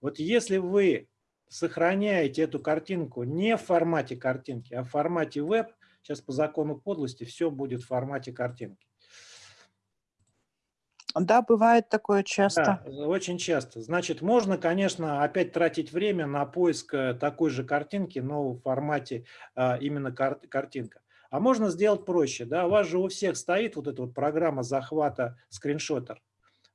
Вот если вы сохраняете эту картинку не в формате картинки, а в формате веб, сейчас по закону подлости все будет в формате картинки. Да, бывает такое часто. Да, очень часто. Значит, можно, конечно, опять тратить время на поиск э, такой же картинки, но в формате а, именно кар картинка. А можно сделать проще. Да? У вас же у всех стоит вот эта вот программа захвата скриншотер.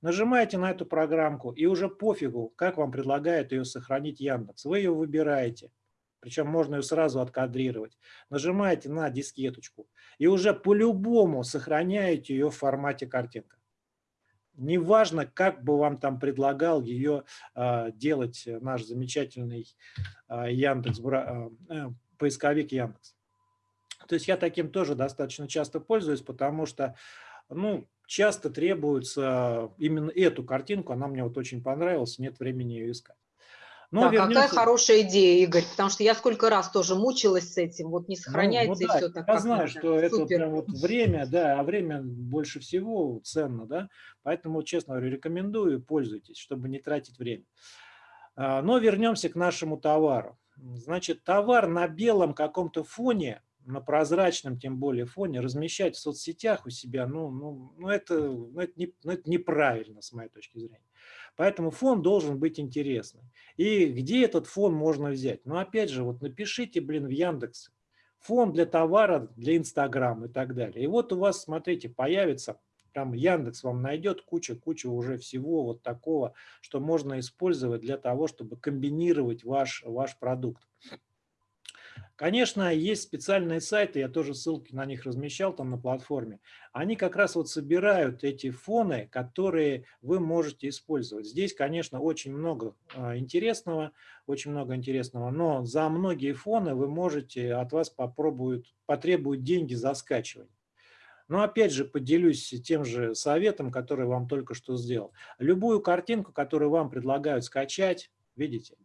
Нажимаете на эту программку, и уже пофигу, как вам предлагает ее сохранить Яндекс. Вы ее выбираете. Причем можно ее сразу откадрировать. Нажимаете на дискеточку и уже по-любому сохраняете ее в формате картинка. Неважно, как бы вам там предлагал ее э, делать наш замечательный э, Яндекс, э, поисковик Яндекс. То есть я таким тоже достаточно часто пользуюсь, потому что ну, часто требуется именно эту картинку, она мне вот очень понравилась, нет времени ее искать. Но да, вернемся... какая хорошая идея, Игорь, потому что я сколько раз тоже мучилась с этим, вот не сохраняется ну, ну, да, и все так. Я знаю, надо. что Супер. это прям вот время, да, а время больше всего ценно, да, поэтому, честно говоря, рекомендую, пользуйтесь, чтобы не тратить время. Но вернемся к нашему товару. Значит, товар на белом каком-то фоне, на прозрачном, тем более, фоне размещать в соцсетях у себя, ну, ну, ну, это, ну, это, не, ну, это неправильно, с моей точки зрения. Поэтому фон должен быть интересный. И где этот фон можно взять? Ну, опять же, вот напишите, блин, в Яндексе. Фон для товара, для Инстаграма и так далее. И вот у вас, смотрите, появится, там Яндекс вам найдет куча-куча уже всего вот такого, что можно использовать для того, чтобы комбинировать ваш, ваш продукт. Конечно, есть специальные сайты, я тоже ссылки на них размещал там на платформе. Они как раз вот собирают эти фоны, которые вы можете использовать. Здесь, конечно, очень много а, интересного, очень много интересного, но за многие фоны вы можете, от вас попробуют, потребуют деньги за скачивание. Но опять же поделюсь тем же советом, который вам только что сделал. Любую картинку, которую вам предлагают скачать, видите,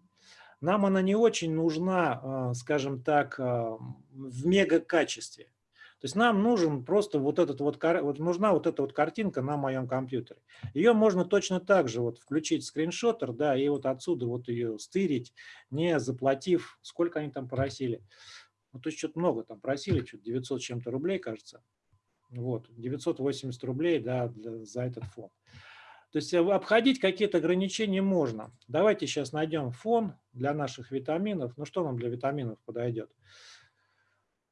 нам она не очень нужна, скажем так, в мега-качестве. То есть нам нужен просто вот этот вот, вот нужна вот эта вот картинка на моем компьютере. Ее можно точно так же вот включить скриншотер, да, и вот отсюда вот ее стырить, не заплатив, сколько они там просили. Ну, то есть что-то много там просили, что-то 900 чем-то рублей, кажется. Вот, 980 рублей, да, для, за этот фон. То есть обходить какие-то ограничения можно. Давайте сейчас найдем фон для наших витаминов. Ну что нам для витаминов подойдет?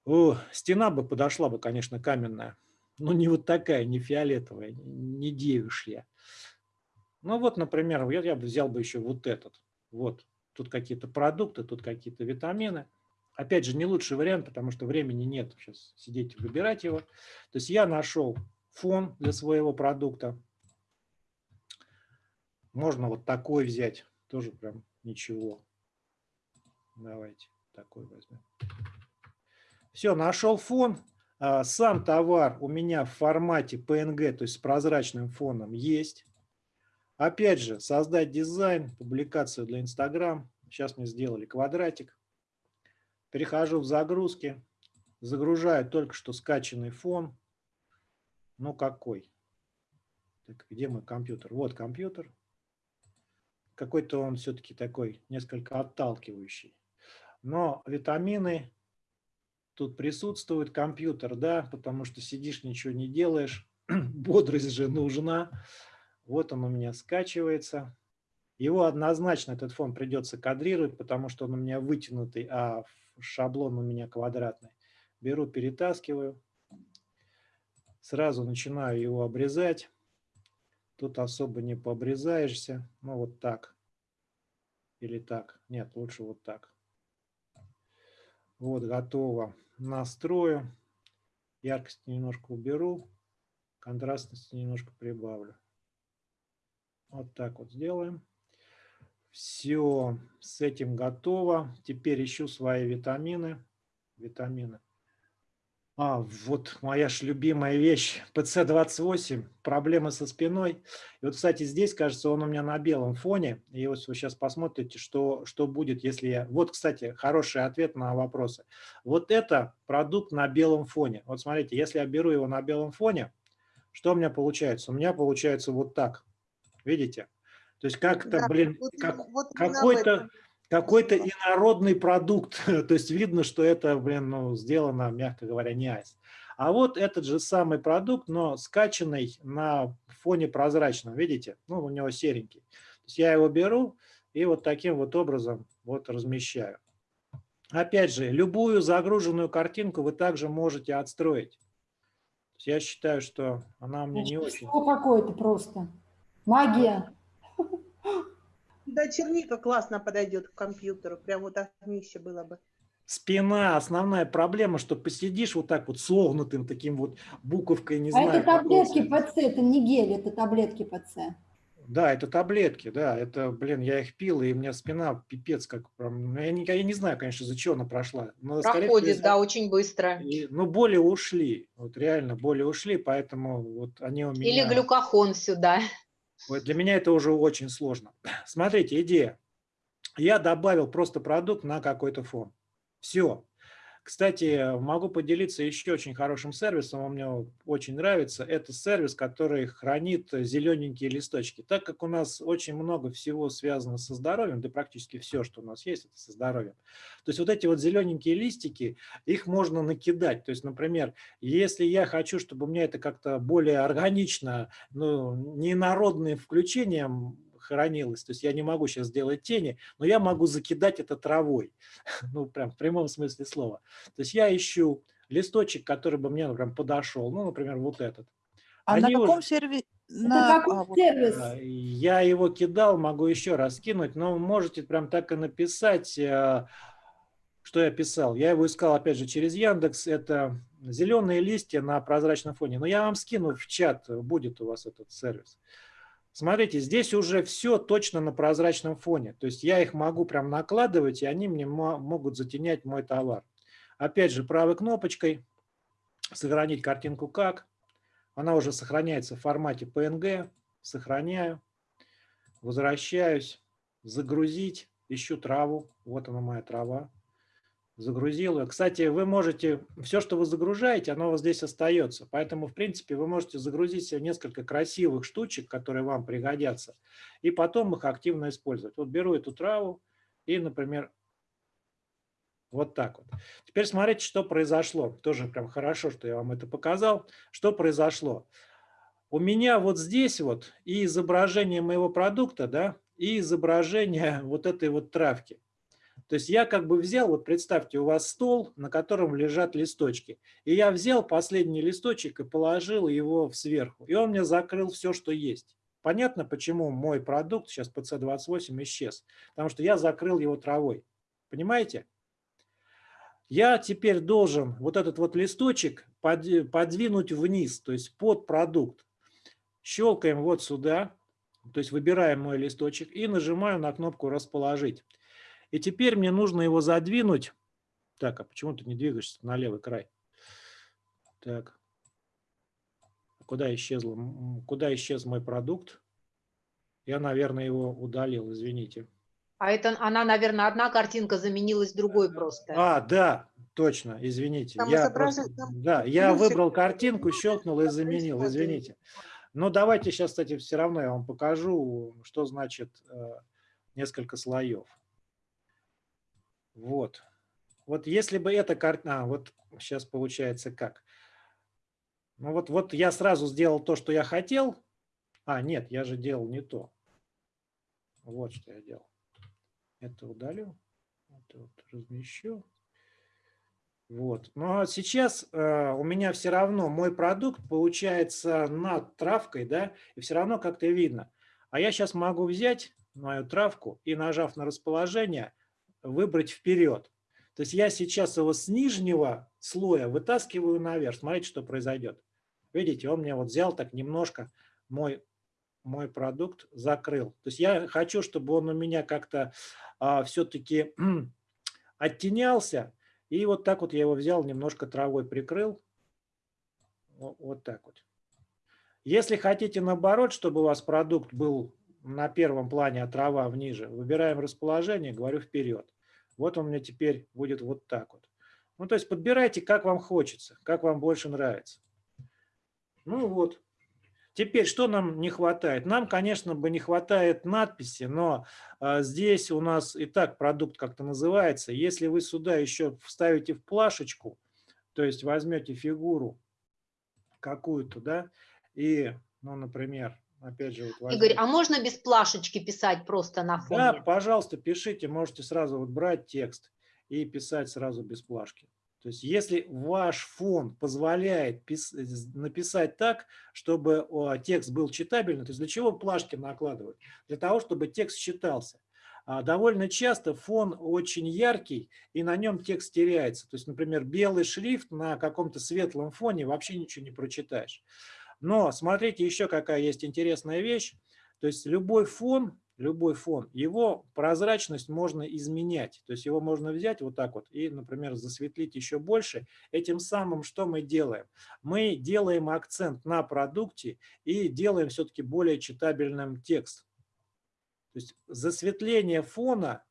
О, стена бы подошла бы, конечно, каменная. Но не вот такая, не фиолетовая, не девушья. Ну вот, например, я, я бы взял бы еще вот этот. Вот, тут какие-то продукты, тут какие-то витамины. Опять же, не лучший вариант, потому что времени нет сейчас сидеть и выбирать его. То есть я нашел фон для своего продукта. Можно вот такой взять, тоже прям ничего. Давайте такой возьмем. Все, нашел фон. А, Сам товар у меня в формате PNG, то есть с прозрачным фоном, есть. Опять же, создать дизайн, публикацию для Instagram. Сейчас мне сделали квадратик. Перехожу в загрузки, загружаю только что скачанный фон. Ну какой? Так, где мой компьютер? Вот компьютер. Какой-то он все-таки такой несколько отталкивающий. Но витамины тут присутствуют. Компьютер, да, потому что сидишь, ничего не делаешь. Бодрость же нужна. Вот он у меня скачивается. Его однозначно, этот фон придется кадрировать, потому что он у меня вытянутый, а шаблон у меня квадратный. Беру, перетаскиваю. Сразу начинаю его обрезать. Тут особо не пообрезаешься. Ну, вот так. Или так. Нет, лучше вот так. Вот, готово. Настрою. Яркость немножко уберу. Контрастность немножко прибавлю. Вот так вот сделаем. Все, с этим готово. Теперь ищу свои витамины. Витамины. А, вот моя ж любимая вещь, ПЦ-28, проблемы со спиной. И вот, кстати, здесь, кажется, он у меня на белом фоне. И вот вы сейчас посмотрите, что, что будет, если я... Вот, кстати, хороший ответ на вопросы. Вот это продукт на белом фоне. Вот смотрите, если я беру его на белом фоне, что у меня получается? У меня получается вот так. Видите? То есть как-то, Да, блин, вот как, вот какой-то. Какой-то инородный продукт. То есть видно, что это, блин, ну, сделано, мягко говоря, не айс. А вот этот же самый продукт, но скачанный на фоне прозрачном, видите? Ну, у него серенький. То есть я его беру и вот таким вот образом вот размещаю. Опять же, любую загруженную картинку вы также можете отстроить. Я считаю, что она мне не очень... Что какое-то просто. Магия. Да, черника классно подойдет к компьютеру. Прям вот огнище было бы. Спина, основная проблема, что посидишь вот так вот согнутым таким вот буковкой, не А знаю. это какой таблетки. ПЦ, это не гель, это таблетки ПЦ. Да, это таблетки, да, это, блин, я их пил, и у меня спина пипец как прям, ну, я не, я не знаю, конечно, за чего она прошла. Но, всего, Проходит, из-за- да, очень быстро. и- ну, боли ушли, вот реально боли ушли, поэтому вот они у меня... Или глюкохон сюда. Вот для меня это уже очень сложно. Смотрите, идея. Я добавил просто продукт на какой-то фон. Все. Кстати, могу поделиться еще очень хорошим сервисом, он мне очень нравится. Это сервис, который хранит зелененькие листочки. Так как у нас очень много всего связано со здоровьем, да практически все, что у нас есть, это со здоровьем. То есть вот эти вот зелененькие листики, их можно накидать. То есть, например, если я хочу, чтобы у меня это как-то более органично, ну, не народным включением хранилось, то есть я не могу сейчас сделать тени, но я могу закидать это травой, ну, прям в прямом смысле слова. То есть я ищу листочек, который бы мне прям подошел, ну, например, вот этот. А на Они уже- каком сервисе? Это какой сервис? А, Я его кидал, могу еще раз кинуть, но можете прям так и написать, э, что я писал. Я его искал, опять же, через Яндекс. Это зеленые листья на прозрачном фоне. Но я вам скину в чат, будет у вас этот сервис. Смотрите, здесь уже все точно на прозрачном фоне. То есть я их могу прям накладывать, и они мне мо- могут затенять мой товар. Опять же, правой кнопочкой сохранить картинку как. Она уже сохраняется в формате PNG. Сохраняю. Возвращаюсь. Загрузить. Ищу траву. Вот она моя трава. Загрузил ее. Кстати, вы можете, все, что вы загружаете, оно вас здесь остается. Поэтому, в принципе, вы можете загрузить себе несколько красивых штучек, которые вам пригодятся, и потом их активно использовать. Вот беру эту траву и, например, вот так вот. Теперь смотрите, что произошло. Тоже прям хорошо, что я вам это показал. Что произошло? У меня вот здесь вот и изображение моего продукта, да, и изображение вот этой вот травки. То есть я как бы взял, вот представьте, у вас стол, на котором лежат листочки. И я взял последний листочек и положил его сверху. И он мне закрыл все, что есть. Понятно, почему мой продукт сейчас PC28 исчез? Потому что я закрыл его травой. Понимаете? Я теперь должен вот этот вот листочек под- подвинуть вниз, то есть под продукт. Щелкаем вот сюда, то есть выбираем мой листочек и нажимаю на кнопку «Расположить». И теперь мне нужно его задвинуть. Так, а почему ты не двигаешься на левый край? Так. Куда исчезло? Куда исчез мой продукт? Я, наверное, его удалил, извините. А это она, наверное, одна картинка заменилась другой просто. А, да, точно, извините. Там Я просто- там да, я выбрал картинку, щелкнул и заменил, извините. Но давайте сейчас, кстати, все равно я вам покажу, что значит э, несколько слоев. Вот. Вот если бы эта карта... А, вот сейчас получается как. Ну вот, вот я сразу сделал то, что я хотел. А, нет, я же делал не то. Вот что я делал. Это удалю. Это вот размещу. Вот. Но сейчас э, у меня все равно мой продукт получается над травкой, да, и все равно как-то видно. А я сейчас могу взять мою травку и, нажав на расположение, выбрать вперед. То есть я сейчас его с нижнего слоя вытаскиваю наверх. Смотрите, что произойдет. Видите, он мне вот взял так немножко мой, мой продукт, закрыл. То есть я хочу, чтобы он у меня как-то а, все-таки оттенялся. И вот так вот я его взял, немножко травой прикрыл. Во- Вот так вот. Если хотите наоборот, чтобы у вас продукт был на первом плане, а трава вниже, выбираем расположение, говорю вперед. Вот он мне теперь будет вот так вот. Ну, то есть подбирайте, как вам хочется, как вам больше нравится. Ну вот. Теперь, что нам не хватает? Нам, конечно, бы не хватает надписи, но а, здесь у нас и так продукт как-то называется. Если вы сюда еще вставите в плашечку, то есть возьмете фигуру какую-то, да, и, ну, например, опять же, вот Игорь, а можно без плашечки писать просто на да, фоне? пожалуйста, пишите, можете сразу вот брать текст и писать сразу без плашки. То есть если ваш фон позволяет написать так, чтобы текст был читабельный, то есть для чего плашки накладывают? Для того, чтобы текст читался. А довольно часто фон очень яркий, и на нем текст теряется. То есть, например, белый шрифт на каком-то светлом фоне вообще ничего не прочитаешь. Но смотрите, еще какая есть интересная вещь. То есть любой фон, любой фон, его прозрачность можно изменять. То есть его можно взять вот так вот и, например, засветлить еще больше. Этим самым что мы делаем? Мы делаем акцент на продукте и делаем все-таки более читабельным текст. То есть засветление фона –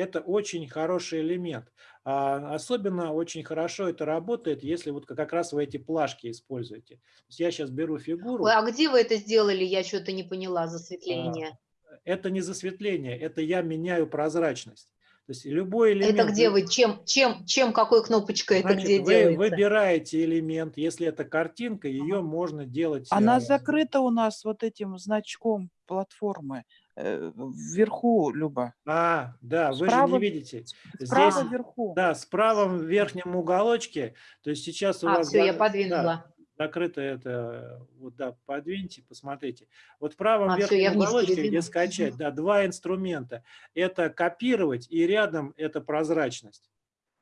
это очень хороший элемент. А особенно очень хорошо это работает, если вот как раз вы эти плашки используете. То есть я сейчас беру фигуру. Ой, а где вы это сделали? Я что-то не поняла, засветление. это не засветление, это я меняю прозрачность. То есть любой элемент... Это где вы, чем, чем, чем, какой кнопочкой это Значит, где вы делается? выбираете элемент, если это картинка, ее можно делать... Она э, закрыта у нас вот этим значком платформы. Э, Вверху, Люба. А, да, вы же Справа- не видите. Справа Здесь, вверху. да, с правом верхнем уголочке, то есть сейчас у А, вас... все, я подвинула. да, закрыто это, вот да, подвиньте, посмотрите. Вот в правом А, верхнем вниз уголочке, где скачать, да, два инструмента. Это копировать и рядом это прозрачность.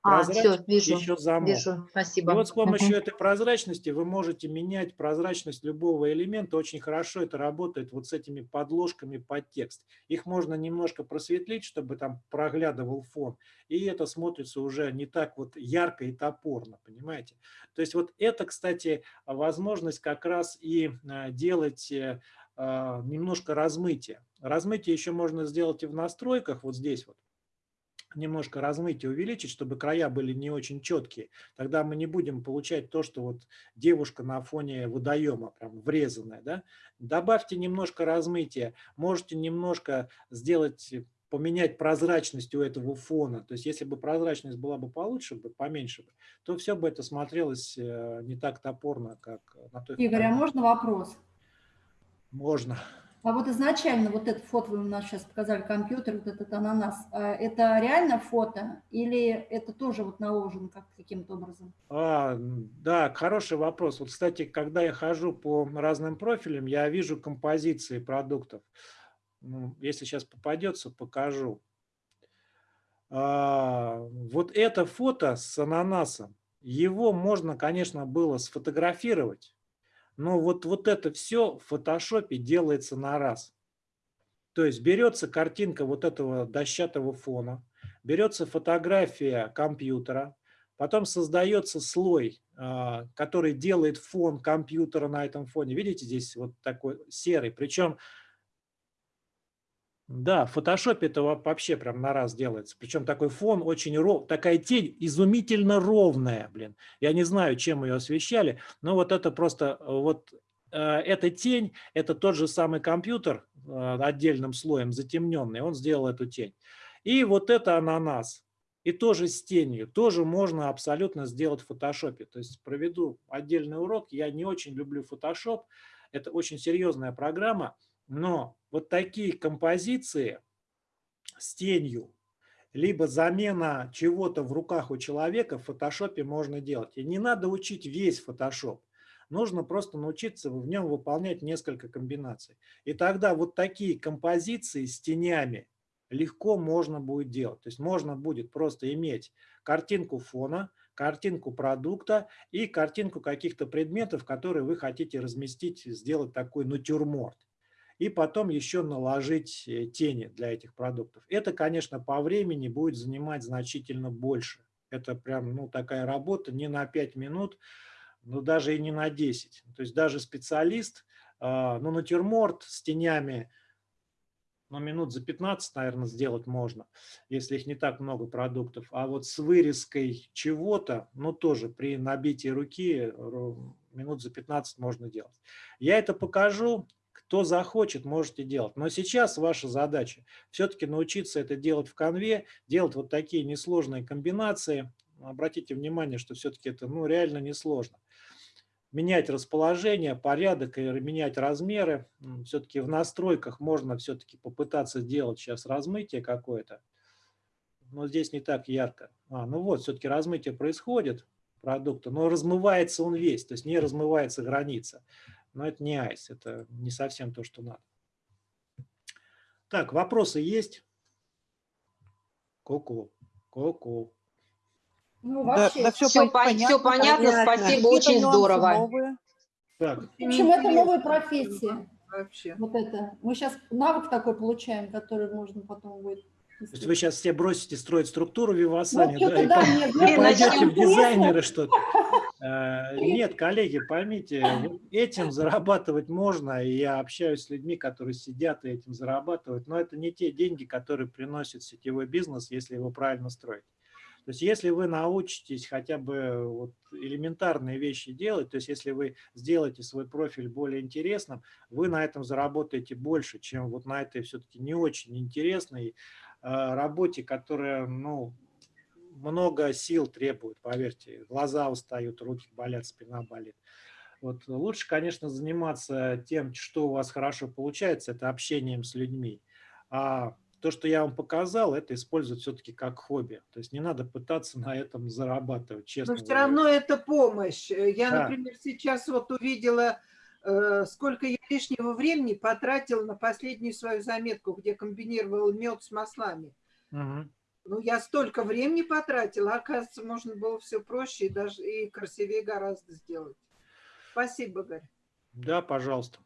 А, все, вижу, еще замок. вижу, спасибо. И вот с помощью этой прозрачности вы можете менять прозрачность любого элемента. Очень хорошо это работает вот с этими подложками под текст. Их можно немножко просветлить, чтобы там проглядывал фон. И это смотрится уже не так вот ярко и топорно, понимаете? То есть вот это, кстати, возможность как раз и а, делать э, а, немножко размытие. Размытие еще можно сделать и в настройках, вот здесь вот немножко размытие увеличить, чтобы края были не очень четкие. Тогда мы не будем получать то, что вот девушка на фоне водоема, прям врезанная. Да? Добавьте немножко размытия, можете немножко сделать, поменять прозрачность у этого фона. То есть если бы прозрачность была бы получше, бы, поменьше, бы, то все бы это смотрелось э, не так топорно, как на той Игорь, а можно вопрос? Можно. А вот изначально вот это фото вы у нас сейчас показали, компьютер, вот этот ананас, а это реально фото или это тоже вот наложено как каким-то образом? А, да, хороший вопрос. Вот, кстати, когда я хожу по разным профилям, я вижу композиции продуктов. Ну, если сейчас попадется, покажу. А, вот это фото с ананасом, его можно, конечно, было сфотографировать, но вот, вот это все в фотошопе делается на раз. То есть берется картинка вот этого дощатого фона, берется фотография компьютера, Потом создается слой, а, который делает фон компьютера на этом фоне. Видите, здесь вот такой серый. Причем, да, в фотошопе это во- вообще прям на раз делается. Причем такой фон очень ров, такая тень изумительно ровная, блин. Я не знаю, чем ее освещали, но вот это просто, э, вот э, эта тень, это тот же самый компьютер э, отдельным слоем затемненный, он сделал эту тень. И вот это ананас. И тоже с тенью, тоже можно абсолютно сделать в фотошопе. То есть проведу отдельный урок. Я не очень люблю фотошоп. Это очень серьезная программа. Но вот такие композиции с тенью, либо замена чего-то в руках у человека в фотошопе можно делать. И не надо учить весь фотошоп. Нужно просто научиться в нем выполнять несколько комбинаций. И тогда вот такие композиции с тенями легко можно будет делать. То есть можно будет просто иметь картинку фона, картинку продукта и картинку каких-то предметов, которые вы хотите разместить, сделать такой натюрморт. И потом еще наложить э, тени для этих продуктов. Это, конечно, по времени будет занимать значительно больше. Это прям ну, такая работа не на 5 минут, но даже и не на 10. То есть даже специалист, а, ну, натюрморт с тенями, ну, минут за 15, наверное, сделать можно, если их не так много продуктов. А вот с вырезкой чего-то, ну, тоже при набитии руки ро- минут за 15 можно делать. Я это покажу. Кто захочет, можете делать. Но сейчас ваша задача все-таки научиться это делать в конве, делать вот такие несложные комбинации. Обратите внимание, что все-таки это ну, реально несложно менять расположение, порядок и менять размеры. Все-таки в настройках можно все-таки попытаться сделать сейчас размытие какое-то. Но здесь не так ярко. А, ну вот, все-таки размытие происходит продукта, но размывается он весь, то есть не размывается граница. Но это не айс, это не совсем то, что надо. Так, вопросы есть? Ку-ку, ку-ку. Ну, Да, вообще, да все, Всё пон- всё понятно, спасибо, очень здорово. Так, в общем, это новая профессия. Вообще. Вот это. Мы сейчас навык такой получаем, который можно потом будет... то есть вы сейчас все бросите строить структуру Вивасани, Ну, да, и да, по- мне- и пойдете очень в дизайнеры что-то. Э, Нет, коллеги, поймите, этим зарабатывать можно, и я общаюсь с людьми, которые сидят и этим зарабатывают, но это не те деньги, которые приносит сетевой бизнес, если его правильно строить. То есть если вы научитесь хотя бы вот элементарные вещи делать, то есть если вы сделаете свой профиль более интересным, вы на этом заработаете больше, чем вот на этой все-таки не очень интересной э, работе, которая, ну, много сил требует, поверьте. Глаза устают, руки болят, спина болит. Вот лучше, конечно, заниматься тем, что у вас хорошо получается, это общением с людьми. А то, что я вам показал, это использовать все-таки как хобби. То есть не надо пытаться на этом зарабатывать, честно Но все говоря. равно это помощь. Э, Я, Да. например, сейчас вот увидела, э, сколько я лишнего времени потратила на последнюю свою заметку, где комбинировал мед с маслами. Мгм. Ну, я столько времени потратила, оказывается, можно было все проще и даже и красивее гораздо сделать. Спасибо, Гарь. Да, пожалуйста.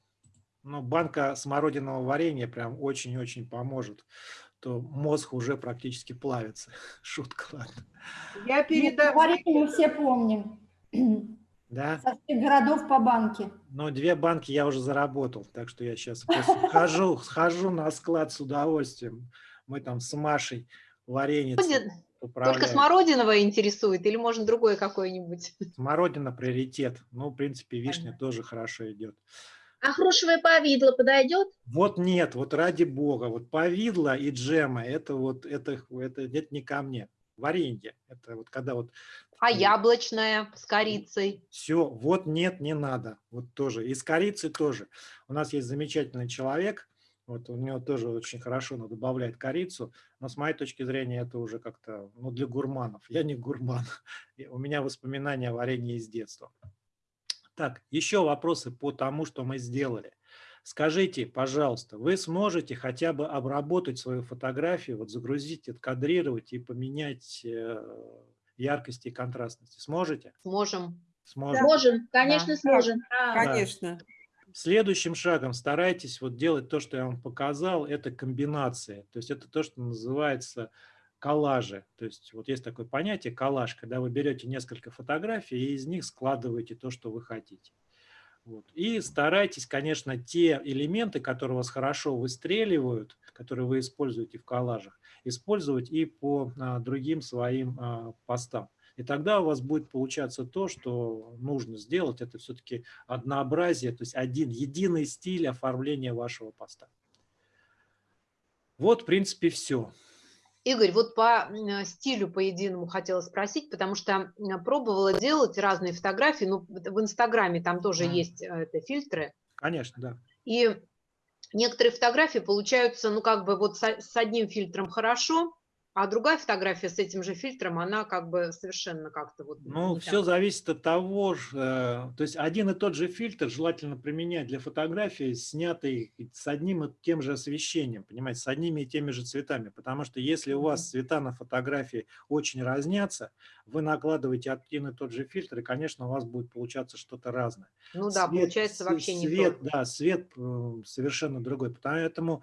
Ну, банка смородиного варенья прям очень-очень поможет. То мозг уже практически плавится. Шутка, ладно. Я Нет, передам... говорите, мы все помним. Да? Со всех городов по банке. Но две банки я уже заработал, так что я сейчас хожу, схожу на склад с удовольствием. Мы там с Машей варенье Только смородиновое интересует или может другое какое-нибудь? Смородина приоритет. Ну, в принципе, вишня Понятно. тоже хорошо идет. А грушевое повидло подойдет? Вот нет, вот ради бога, вот повидло и джема, это вот, это, это, это не ко мне. Варенье, это вот когда вот А яблочное с корицей? Все, вот нет, не надо. Вот тоже. И с корицей тоже. У нас есть замечательный человек, вот у него тоже очень хорошо он добавляет корицу, но с моей точки зрения это уже как-то ну, для гурманов. Я не гурман. У меня воспоминания о варенье из детства. Так, еще вопросы по тому, что мы сделали. Скажите, пожалуйста, вы сможете хотя бы обработать свою фотографию, вот загрузить, откадрировать и поменять э, яркость и контрастность? Сможете? Сможем. Сможете. Можем, конечно, Да. сможем. Конечно. Следующим шагом старайтесь вот делать то, что я вам показал, это комбинации. То есть это то, что называется коллажи. То есть вот есть такое понятие коллаж, когда вы берете несколько фотографий и из них складываете то, что вы хотите. Вот. И старайтесь, конечно, те элементы, которые вас хорошо выстреливают, которые вы используете в коллажах, использовать и по а, другим своим а, постам. И тогда у вас будет получаться то, что нужно сделать. Это все-таки однообразие, то есть один единый стиль оформления вашего поста. Вот, в принципе, все. Игорь, вот по стилю по единому хотела спросить, потому что пробовала делать разные фотографии, ну, в Инстаграме там тоже Мгм. есть э, это, фильтры, Конечно, да. и некоторые фотографии получаются, ну, как бы вот с одним фильтром хорошо, а другая фотография с этим же фильтром, она как бы совершенно как-то вот... Ну, все так. зависит от того, э, то есть один и тот же фильтр желательно применять для фотографии, снятой с одним и тем же освещением, понимаете, с одними и теми же цветами. Потому что если у вас цвета на фотографии очень разнятся, вы накладываете один и тот же фильтр, и, конечно, у вас будет получаться что-то разное. Ну да, Свет- получается вообще не свет, то. Да, свет совершенно другой. Поэтому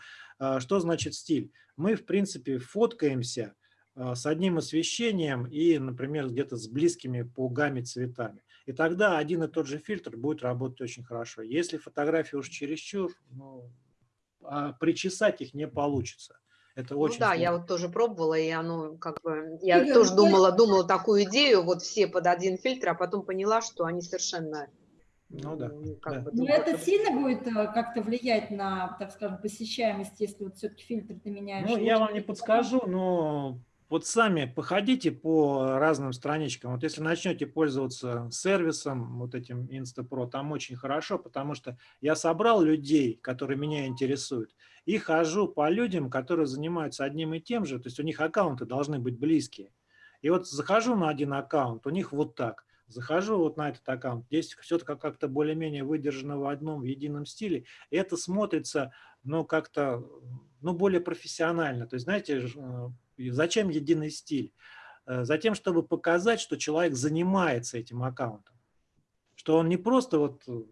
что значит стиль? Мы, в принципе, фоткаемся э, с одним освещением и, например, где-то с близкими по гамме цветами. И тогда один и тот же фильтр будет работать очень хорошо. Если фотографии уж чересчур, ну, а причесать их не получится. Это Ну очень да, я сложно. вот тоже пробовала, и оно как бы... Я Игорь, тоже я- думала, думала такую идею, вот все под один фильтр, а потом поняла, что они совершенно... Ну да, как да. бы Но друг это друга- сильно будет э, как-то влиять на, так скажем, посещаемость, если вот все-таки фильтр ты меняешь? Ну, я вам не подскажу, но вот сами походите по разным страничкам. Вот если начнете пользоваться сервисом, вот этим Instapro, там очень хорошо, потому что я собрал людей, которые меня интересуют, и хожу по людям, которые занимаются одним и тем же, то есть у них аккаунты должны быть близкие. И вот захожу на один аккаунт, у них вот так. Захожу вот на этот аккаунт, здесь все как-то более-менее выдержано в одном в едином стиле. Это смотрится, ну, как-то, ну, более профессионально. То есть, знаете, э, зачем единый стиль? Э, Затем, чтобы показать, что человек занимается этим аккаунтом. Что он не просто вот э,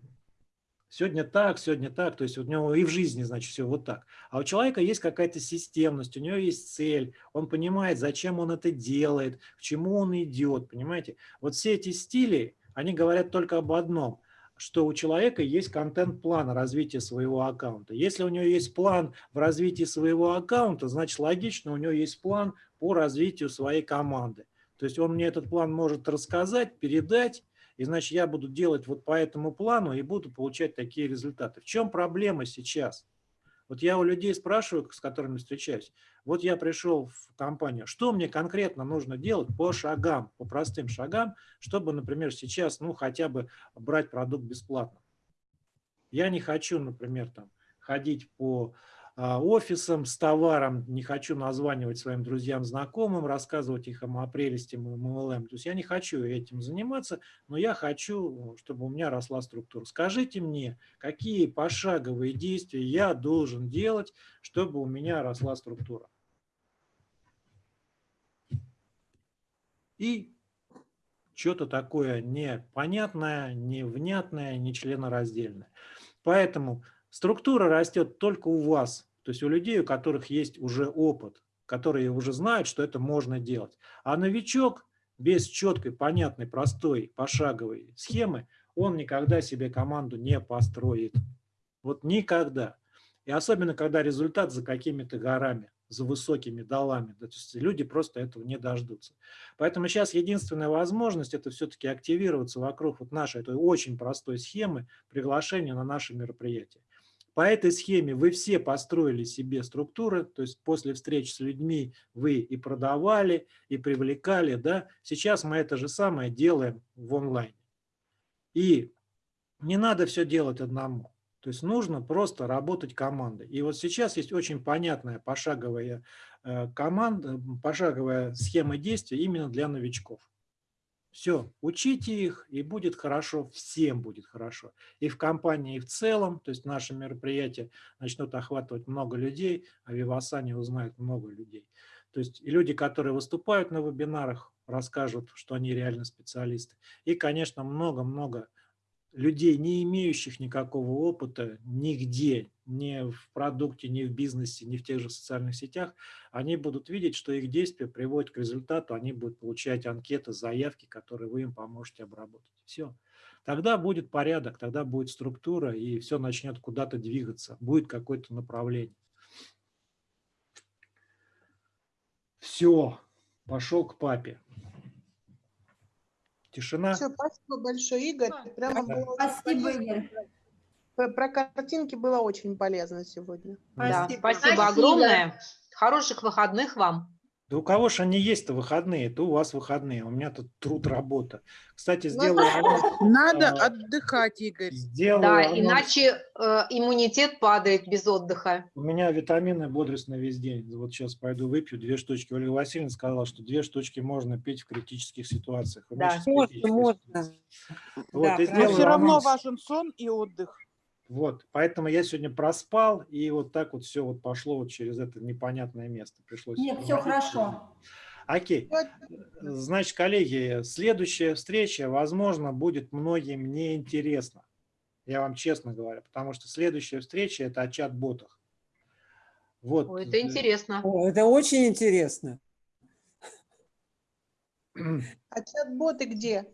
сегодня так, сегодня так, то есть у него и в жизни, значит, все вот так. А у человека есть какая-то системность, у него есть цель, он понимает, зачем он это делает, к чему он идет, понимаете? Вот все эти стили, они говорят только об одном, что у человека есть контент-план развития своего аккаунта. Если у него есть план в развитии своего аккаунта, значит логично, у него есть план по развитию своей команды. То есть он мне этот план может рассказать, передать, и значит я буду делать вот по этому плану и буду получать такие результаты. В чем проблема сейчас? Вот я у людей спрашиваю, с которыми встречаюсь, вот я пришел в компанию, что мне конкретно нужно делать по шагам, по простым шагам, чтобы, например, сейчас, ну, хотя бы брать продукт бесплатно. Я не хочу, например, там, ходить по а, офисам с товаром, не хочу названивать своим друзьям, знакомым, рассказывать их о прелести MLM. То есть я не хочу этим заниматься, но я хочу, чтобы у меня росла структура. Скажите мне, какие пошаговые действия я должен делать, чтобы у меня росла структура. И что-то такое непонятное, невнятное, нечленораздельное. Поэтому структура растет только у вас, то есть у людей, у которых есть уже опыт, которые уже знают, что это можно делать. А новичок без четкой, понятной, простой, пошаговой схемы, он никогда себе команду не построит. Вот никогда. И особенно, когда результат за какими-то горами, за высокими долами. То есть люди просто этого не дождутся. Поэтому сейчас единственная возможность это все-таки активироваться вокруг вот нашей этой очень простой схемы приглашения на наше мероприятие. По этой схеме вы все построили себе структуры, то есть после встреч с людьми вы и продавали, и привлекали. Да? Сейчас мы это же самое делаем в онлайне. И не надо все делать одному. То есть нужно просто работать командой. И вот сейчас есть очень понятная пошаговая э, команда, пошаговая схема действий именно для новичков. Все, учите их, и будет хорошо, всем будет хорошо. И в компании, и в целом, то есть наши мероприятия начнут охватывать много людей, а Вивасане узнают много людей. То есть и люди, которые выступают на вебинарах, расскажут, что они реально специалисты. И, конечно, много-много людей, не имеющих никакого опыта нигде, ни в продукте, ни в бизнесе, ни в тех же социальных сетях, они будут видеть, что их действия приводят к результату, они будут получать анкеты, заявки, которые вы им поможете обработать. Все. Тогда будет порядок, тогда будет структура, и все начнет куда-то двигаться, будет какое-то направление. Все, пошел к папе. Тишина. Все, спасибо большое, Игорь. Прямо Да. было Спасибо, Игорь. Про, картинки было очень полезно сегодня. Да, Спасибо. спасибо Спасибо. огромное. Хороших выходных вам. Да у кого же они есть-то выходные? То у вас выходные, у меня тут труд, работа. Кстати, Ну, сделаю анонс. Надо А, отдыхать, Игорь. Сделаю Да, анонс. иначе э, иммунитет падает без отдыха. У меня витамины бодрость на весь день. Вот сейчас пойду выпью две штучки. Ольга Васильевна сказала, что две штучки можно пить в критических ситуациях. У меня Да. Можно, можно. Да, Вот, и правильно. Но все равно анонс. важен сон и отдых. Вот, поэтому я сегодня проспал, и вот так вот все вот пошло вот через это непонятное место. Пришлось. Нет, все хорошо. Окей. Значит, коллеги, следующая встреча, возможно, будет многим неинтересна. Я вам честно говорю, потому что следующая встреча – это о чат-ботах. Вот. Ой, это э, интересно. О, это очень интересно. А чат-боты где?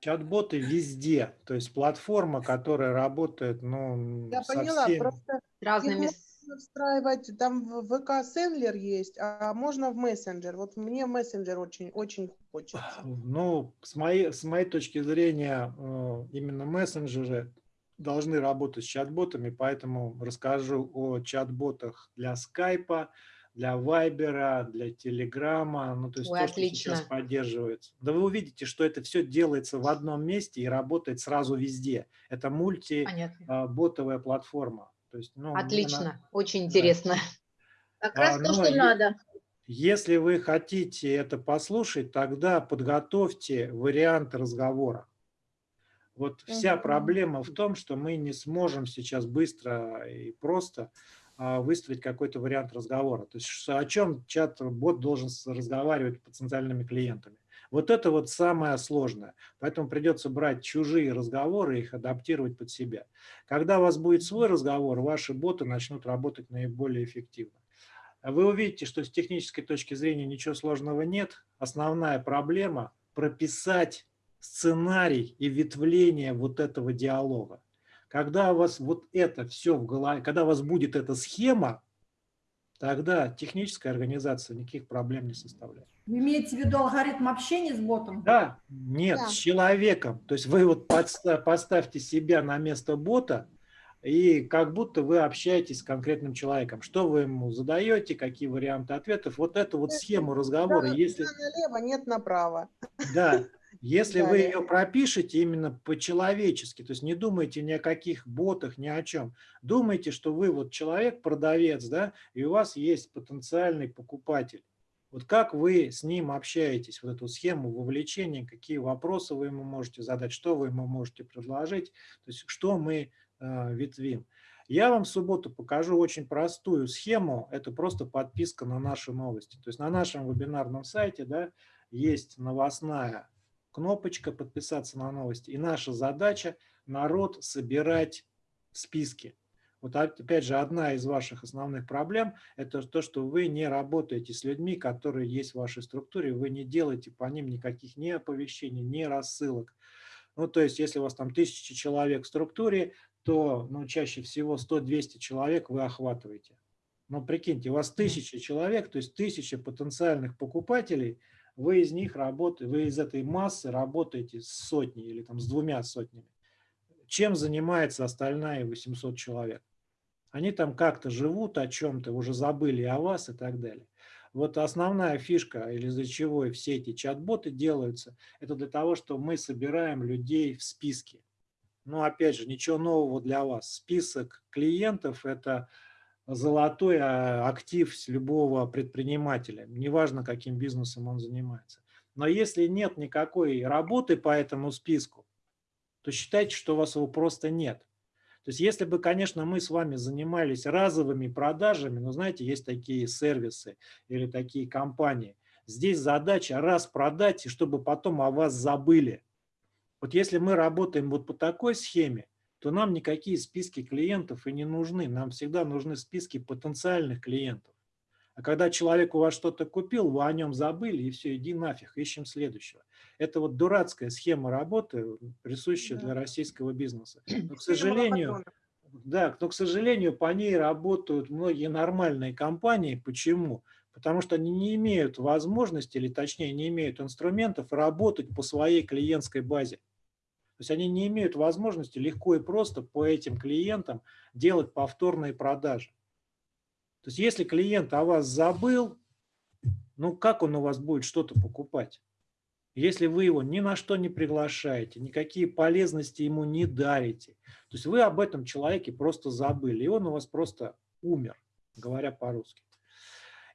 Чат-боты везде. То есть платформа, которая работает, ну, Я со поняла, всеми. просто разными... Встраивать, там в ВК сендлер есть, а можно в мессенджер. Вот мне мессенджер очень, очень хочется. Ну, с моей, с моей точки зрения, э, именно мессенджеры должны работать с чат-ботами, поэтому расскажу о чат-ботах для скайпа, для вайбера, для телеграма, ну, то есть Ой, то, что сейчас отлично. поддерживается. Да вы увидите, что это все делается в одном месте и работает сразу везде. Это мультиботовая платформа. То есть, ну, Отлично. Очень интересно. Как А, раз то, ну, что надо. Если вы хотите это послушать, тогда подготовьте вариант разговора. Вот вся проблема в том, что мы не сможем сейчас быстро и просто а, выстроить какой-то вариант разговора. То есть о чем чат-бот должен разговаривать с потенциальными клиентами. Вот это вот самое сложное. Поэтому придется брать чужие разговоры и их адаптировать под себя. Когда у вас будет свой разговор, ваши боты начнут работать наиболее эффективно. Вы увидите, что с технической точки зрения ничего сложного нет. Основная проблема – прописать сценарий и ветвление вот этого диалога. Когда у вас вот это все в голове, когда у вас будет эта схема, тогда техническая организация никаких проблем не составляет. Вы имеете в виду алгоритм общения с ботом? Да, нет, Да. с человеком. То есть вы вот поставьте себя на место бота, и как будто вы общаетесь с конкретным человеком. Что вы ему задаете, какие варианты ответов. Вот эту вот схему разговора, Да, если, налево, нет направо. да, если вы ее пропишете именно по-человечески, то есть не думайте ни о каких ботах, ни о чем. Думайте, что вы вот человек, продавец, да, и у вас есть потенциальный покупатель. Вот как вы с ним общаетесь, вот эту схему вовлечения, какие вопросы вы ему можете задать, что вы ему можете предложить, то есть что мы э, ветвим. Я вам в субботу покажу очень простую схему, это просто подписка на наши новости. То есть на нашем вебинарном сайте да, есть новостная кнопочка «Подписаться на новости», и наша задача – народ собирать в списке. Вот опять же, одна из ваших основных проблем – это то, что вы не работаете с людьми, которые есть в вашей структуре, вы не делаете по ним никаких ни оповещений, ни рассылок. Ну, то есть, если у вас там тысячи человек в структуре, то ну, чаще всего 100-200 человек вы охватываете. Но прикиньте, у вас тысяча человек, то есть тысяча потенциальных покупателей, вы из них работаете, вы из этой массы работаете с сотней или там с двумя сотнями. Чем занимается остальная 800 человек? Они там как-то живут о чем-то, уже забыли о вас и так далее. Вот основная фишка, или из-за чего все эти чат-боты делаются, это для того, что мы собираем людей в списке. Но опять же, ничего нового для вас. Список клиентов – это золотой а, актив с любого предпринимателя, неважно, каким бизнесом он занимается. Но если нет никакой работы по этому списку, то считайте, что у вас его просто нет. То есть если бы, конечно, мы с вами занимались разовыми продажами, но знаете, есть такие сервисы или такие компании, здесь задача раз продать, и чтобы потом о вас забыли. Вот если мы работаем вот по такой схеме, то нам никакие списки клиентов и не нужны. Нам всегда нужны списки потенциальных клиентов. А когда человек у вас что-то купил, вы о нем забыли, и все, иди нафиг, ищем следующего. Это вот дурацкая схема работы, присущая Да. для российского бизнеса. Но, к сожалению, да, но, к сожалению, по ней работают многие нормальные компании. Почему? Потому что они не имеют возможности, или точнее не имеют инструментов работать по своей клиентской базе. То есть они не имеют возможности легко и просто по этим клиентам делать повторные продажи. То есть если клиент о вас забыл, ну как он у вас будет что-то покупать? Если вы его ни на что не приглашаете, никакие полезности ему не дарите, то есть вы об этом человеке просто забыли, и он у вас просто умер, говоря по-русски.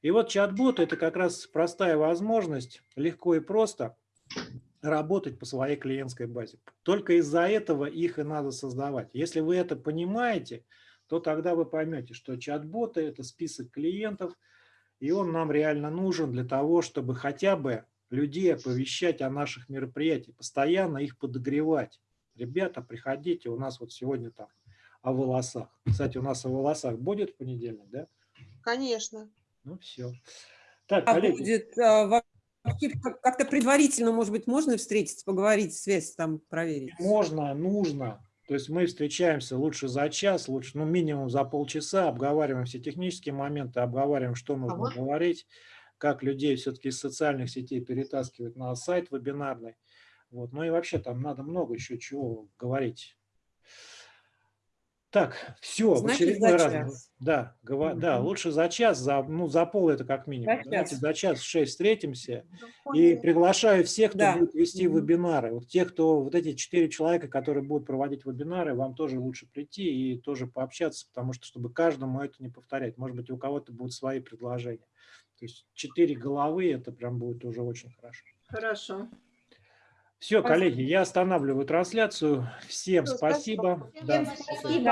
И вот чат-бот – это как раз простая возможность легко и просто работать по своей клиентской базе. Только из-за этого их и надо создавать. Если вы это понимаете, то тогда вы поймете, что чат-боты – это список клиентов, и он нам реально нужен для того, чтобы хотя бы людей оповещать о наших мероприятиях, постоянно их подогревать. Ребята, приходите, у нас вот сегодня там о волосах. Кстати, у нас о волосах будет в понедельник, да? Конечно. Ну все. Так, А коллеги, будет а, как-то предварительно, может быть, можно встретиться, поговорить, связь там проверить? можно, нужно. То есть мы встречаемся лучше за час, лучше, ну, минимум за полчаса, обговариваем все технические моменты, обговариваем, что нужно вот- говорить, как людей все-таки из социальных сетей перетаскивать на сайт вебинарный. Вот. Ну и вообще там надо много еще чего говорить. Так, все, в Значит, очередной за раз. час. Да, гова- да, Мгм. лучше за час, за, ну, за пол это как минимум. За Давайте час. за час в 6 встретимся. Ну, И приглашаю всех, кто Да. будет вести Мгм. вебинары. Вот те, кто, вот эти четыре человека, которые будут проводить вебинары, вам тоже лучше прийти и тоже пообщаться, потому что, чтобы каждому это не повторять. Может быть, у кого-то будут свои предложения. То есть четыре головы, это прям будет уже очень хорошо. Хорошо. Все, Спасибо. коллеги, я останавливаю трансляцию. Всем спасибо. спасибо. Да. Всем спасибо.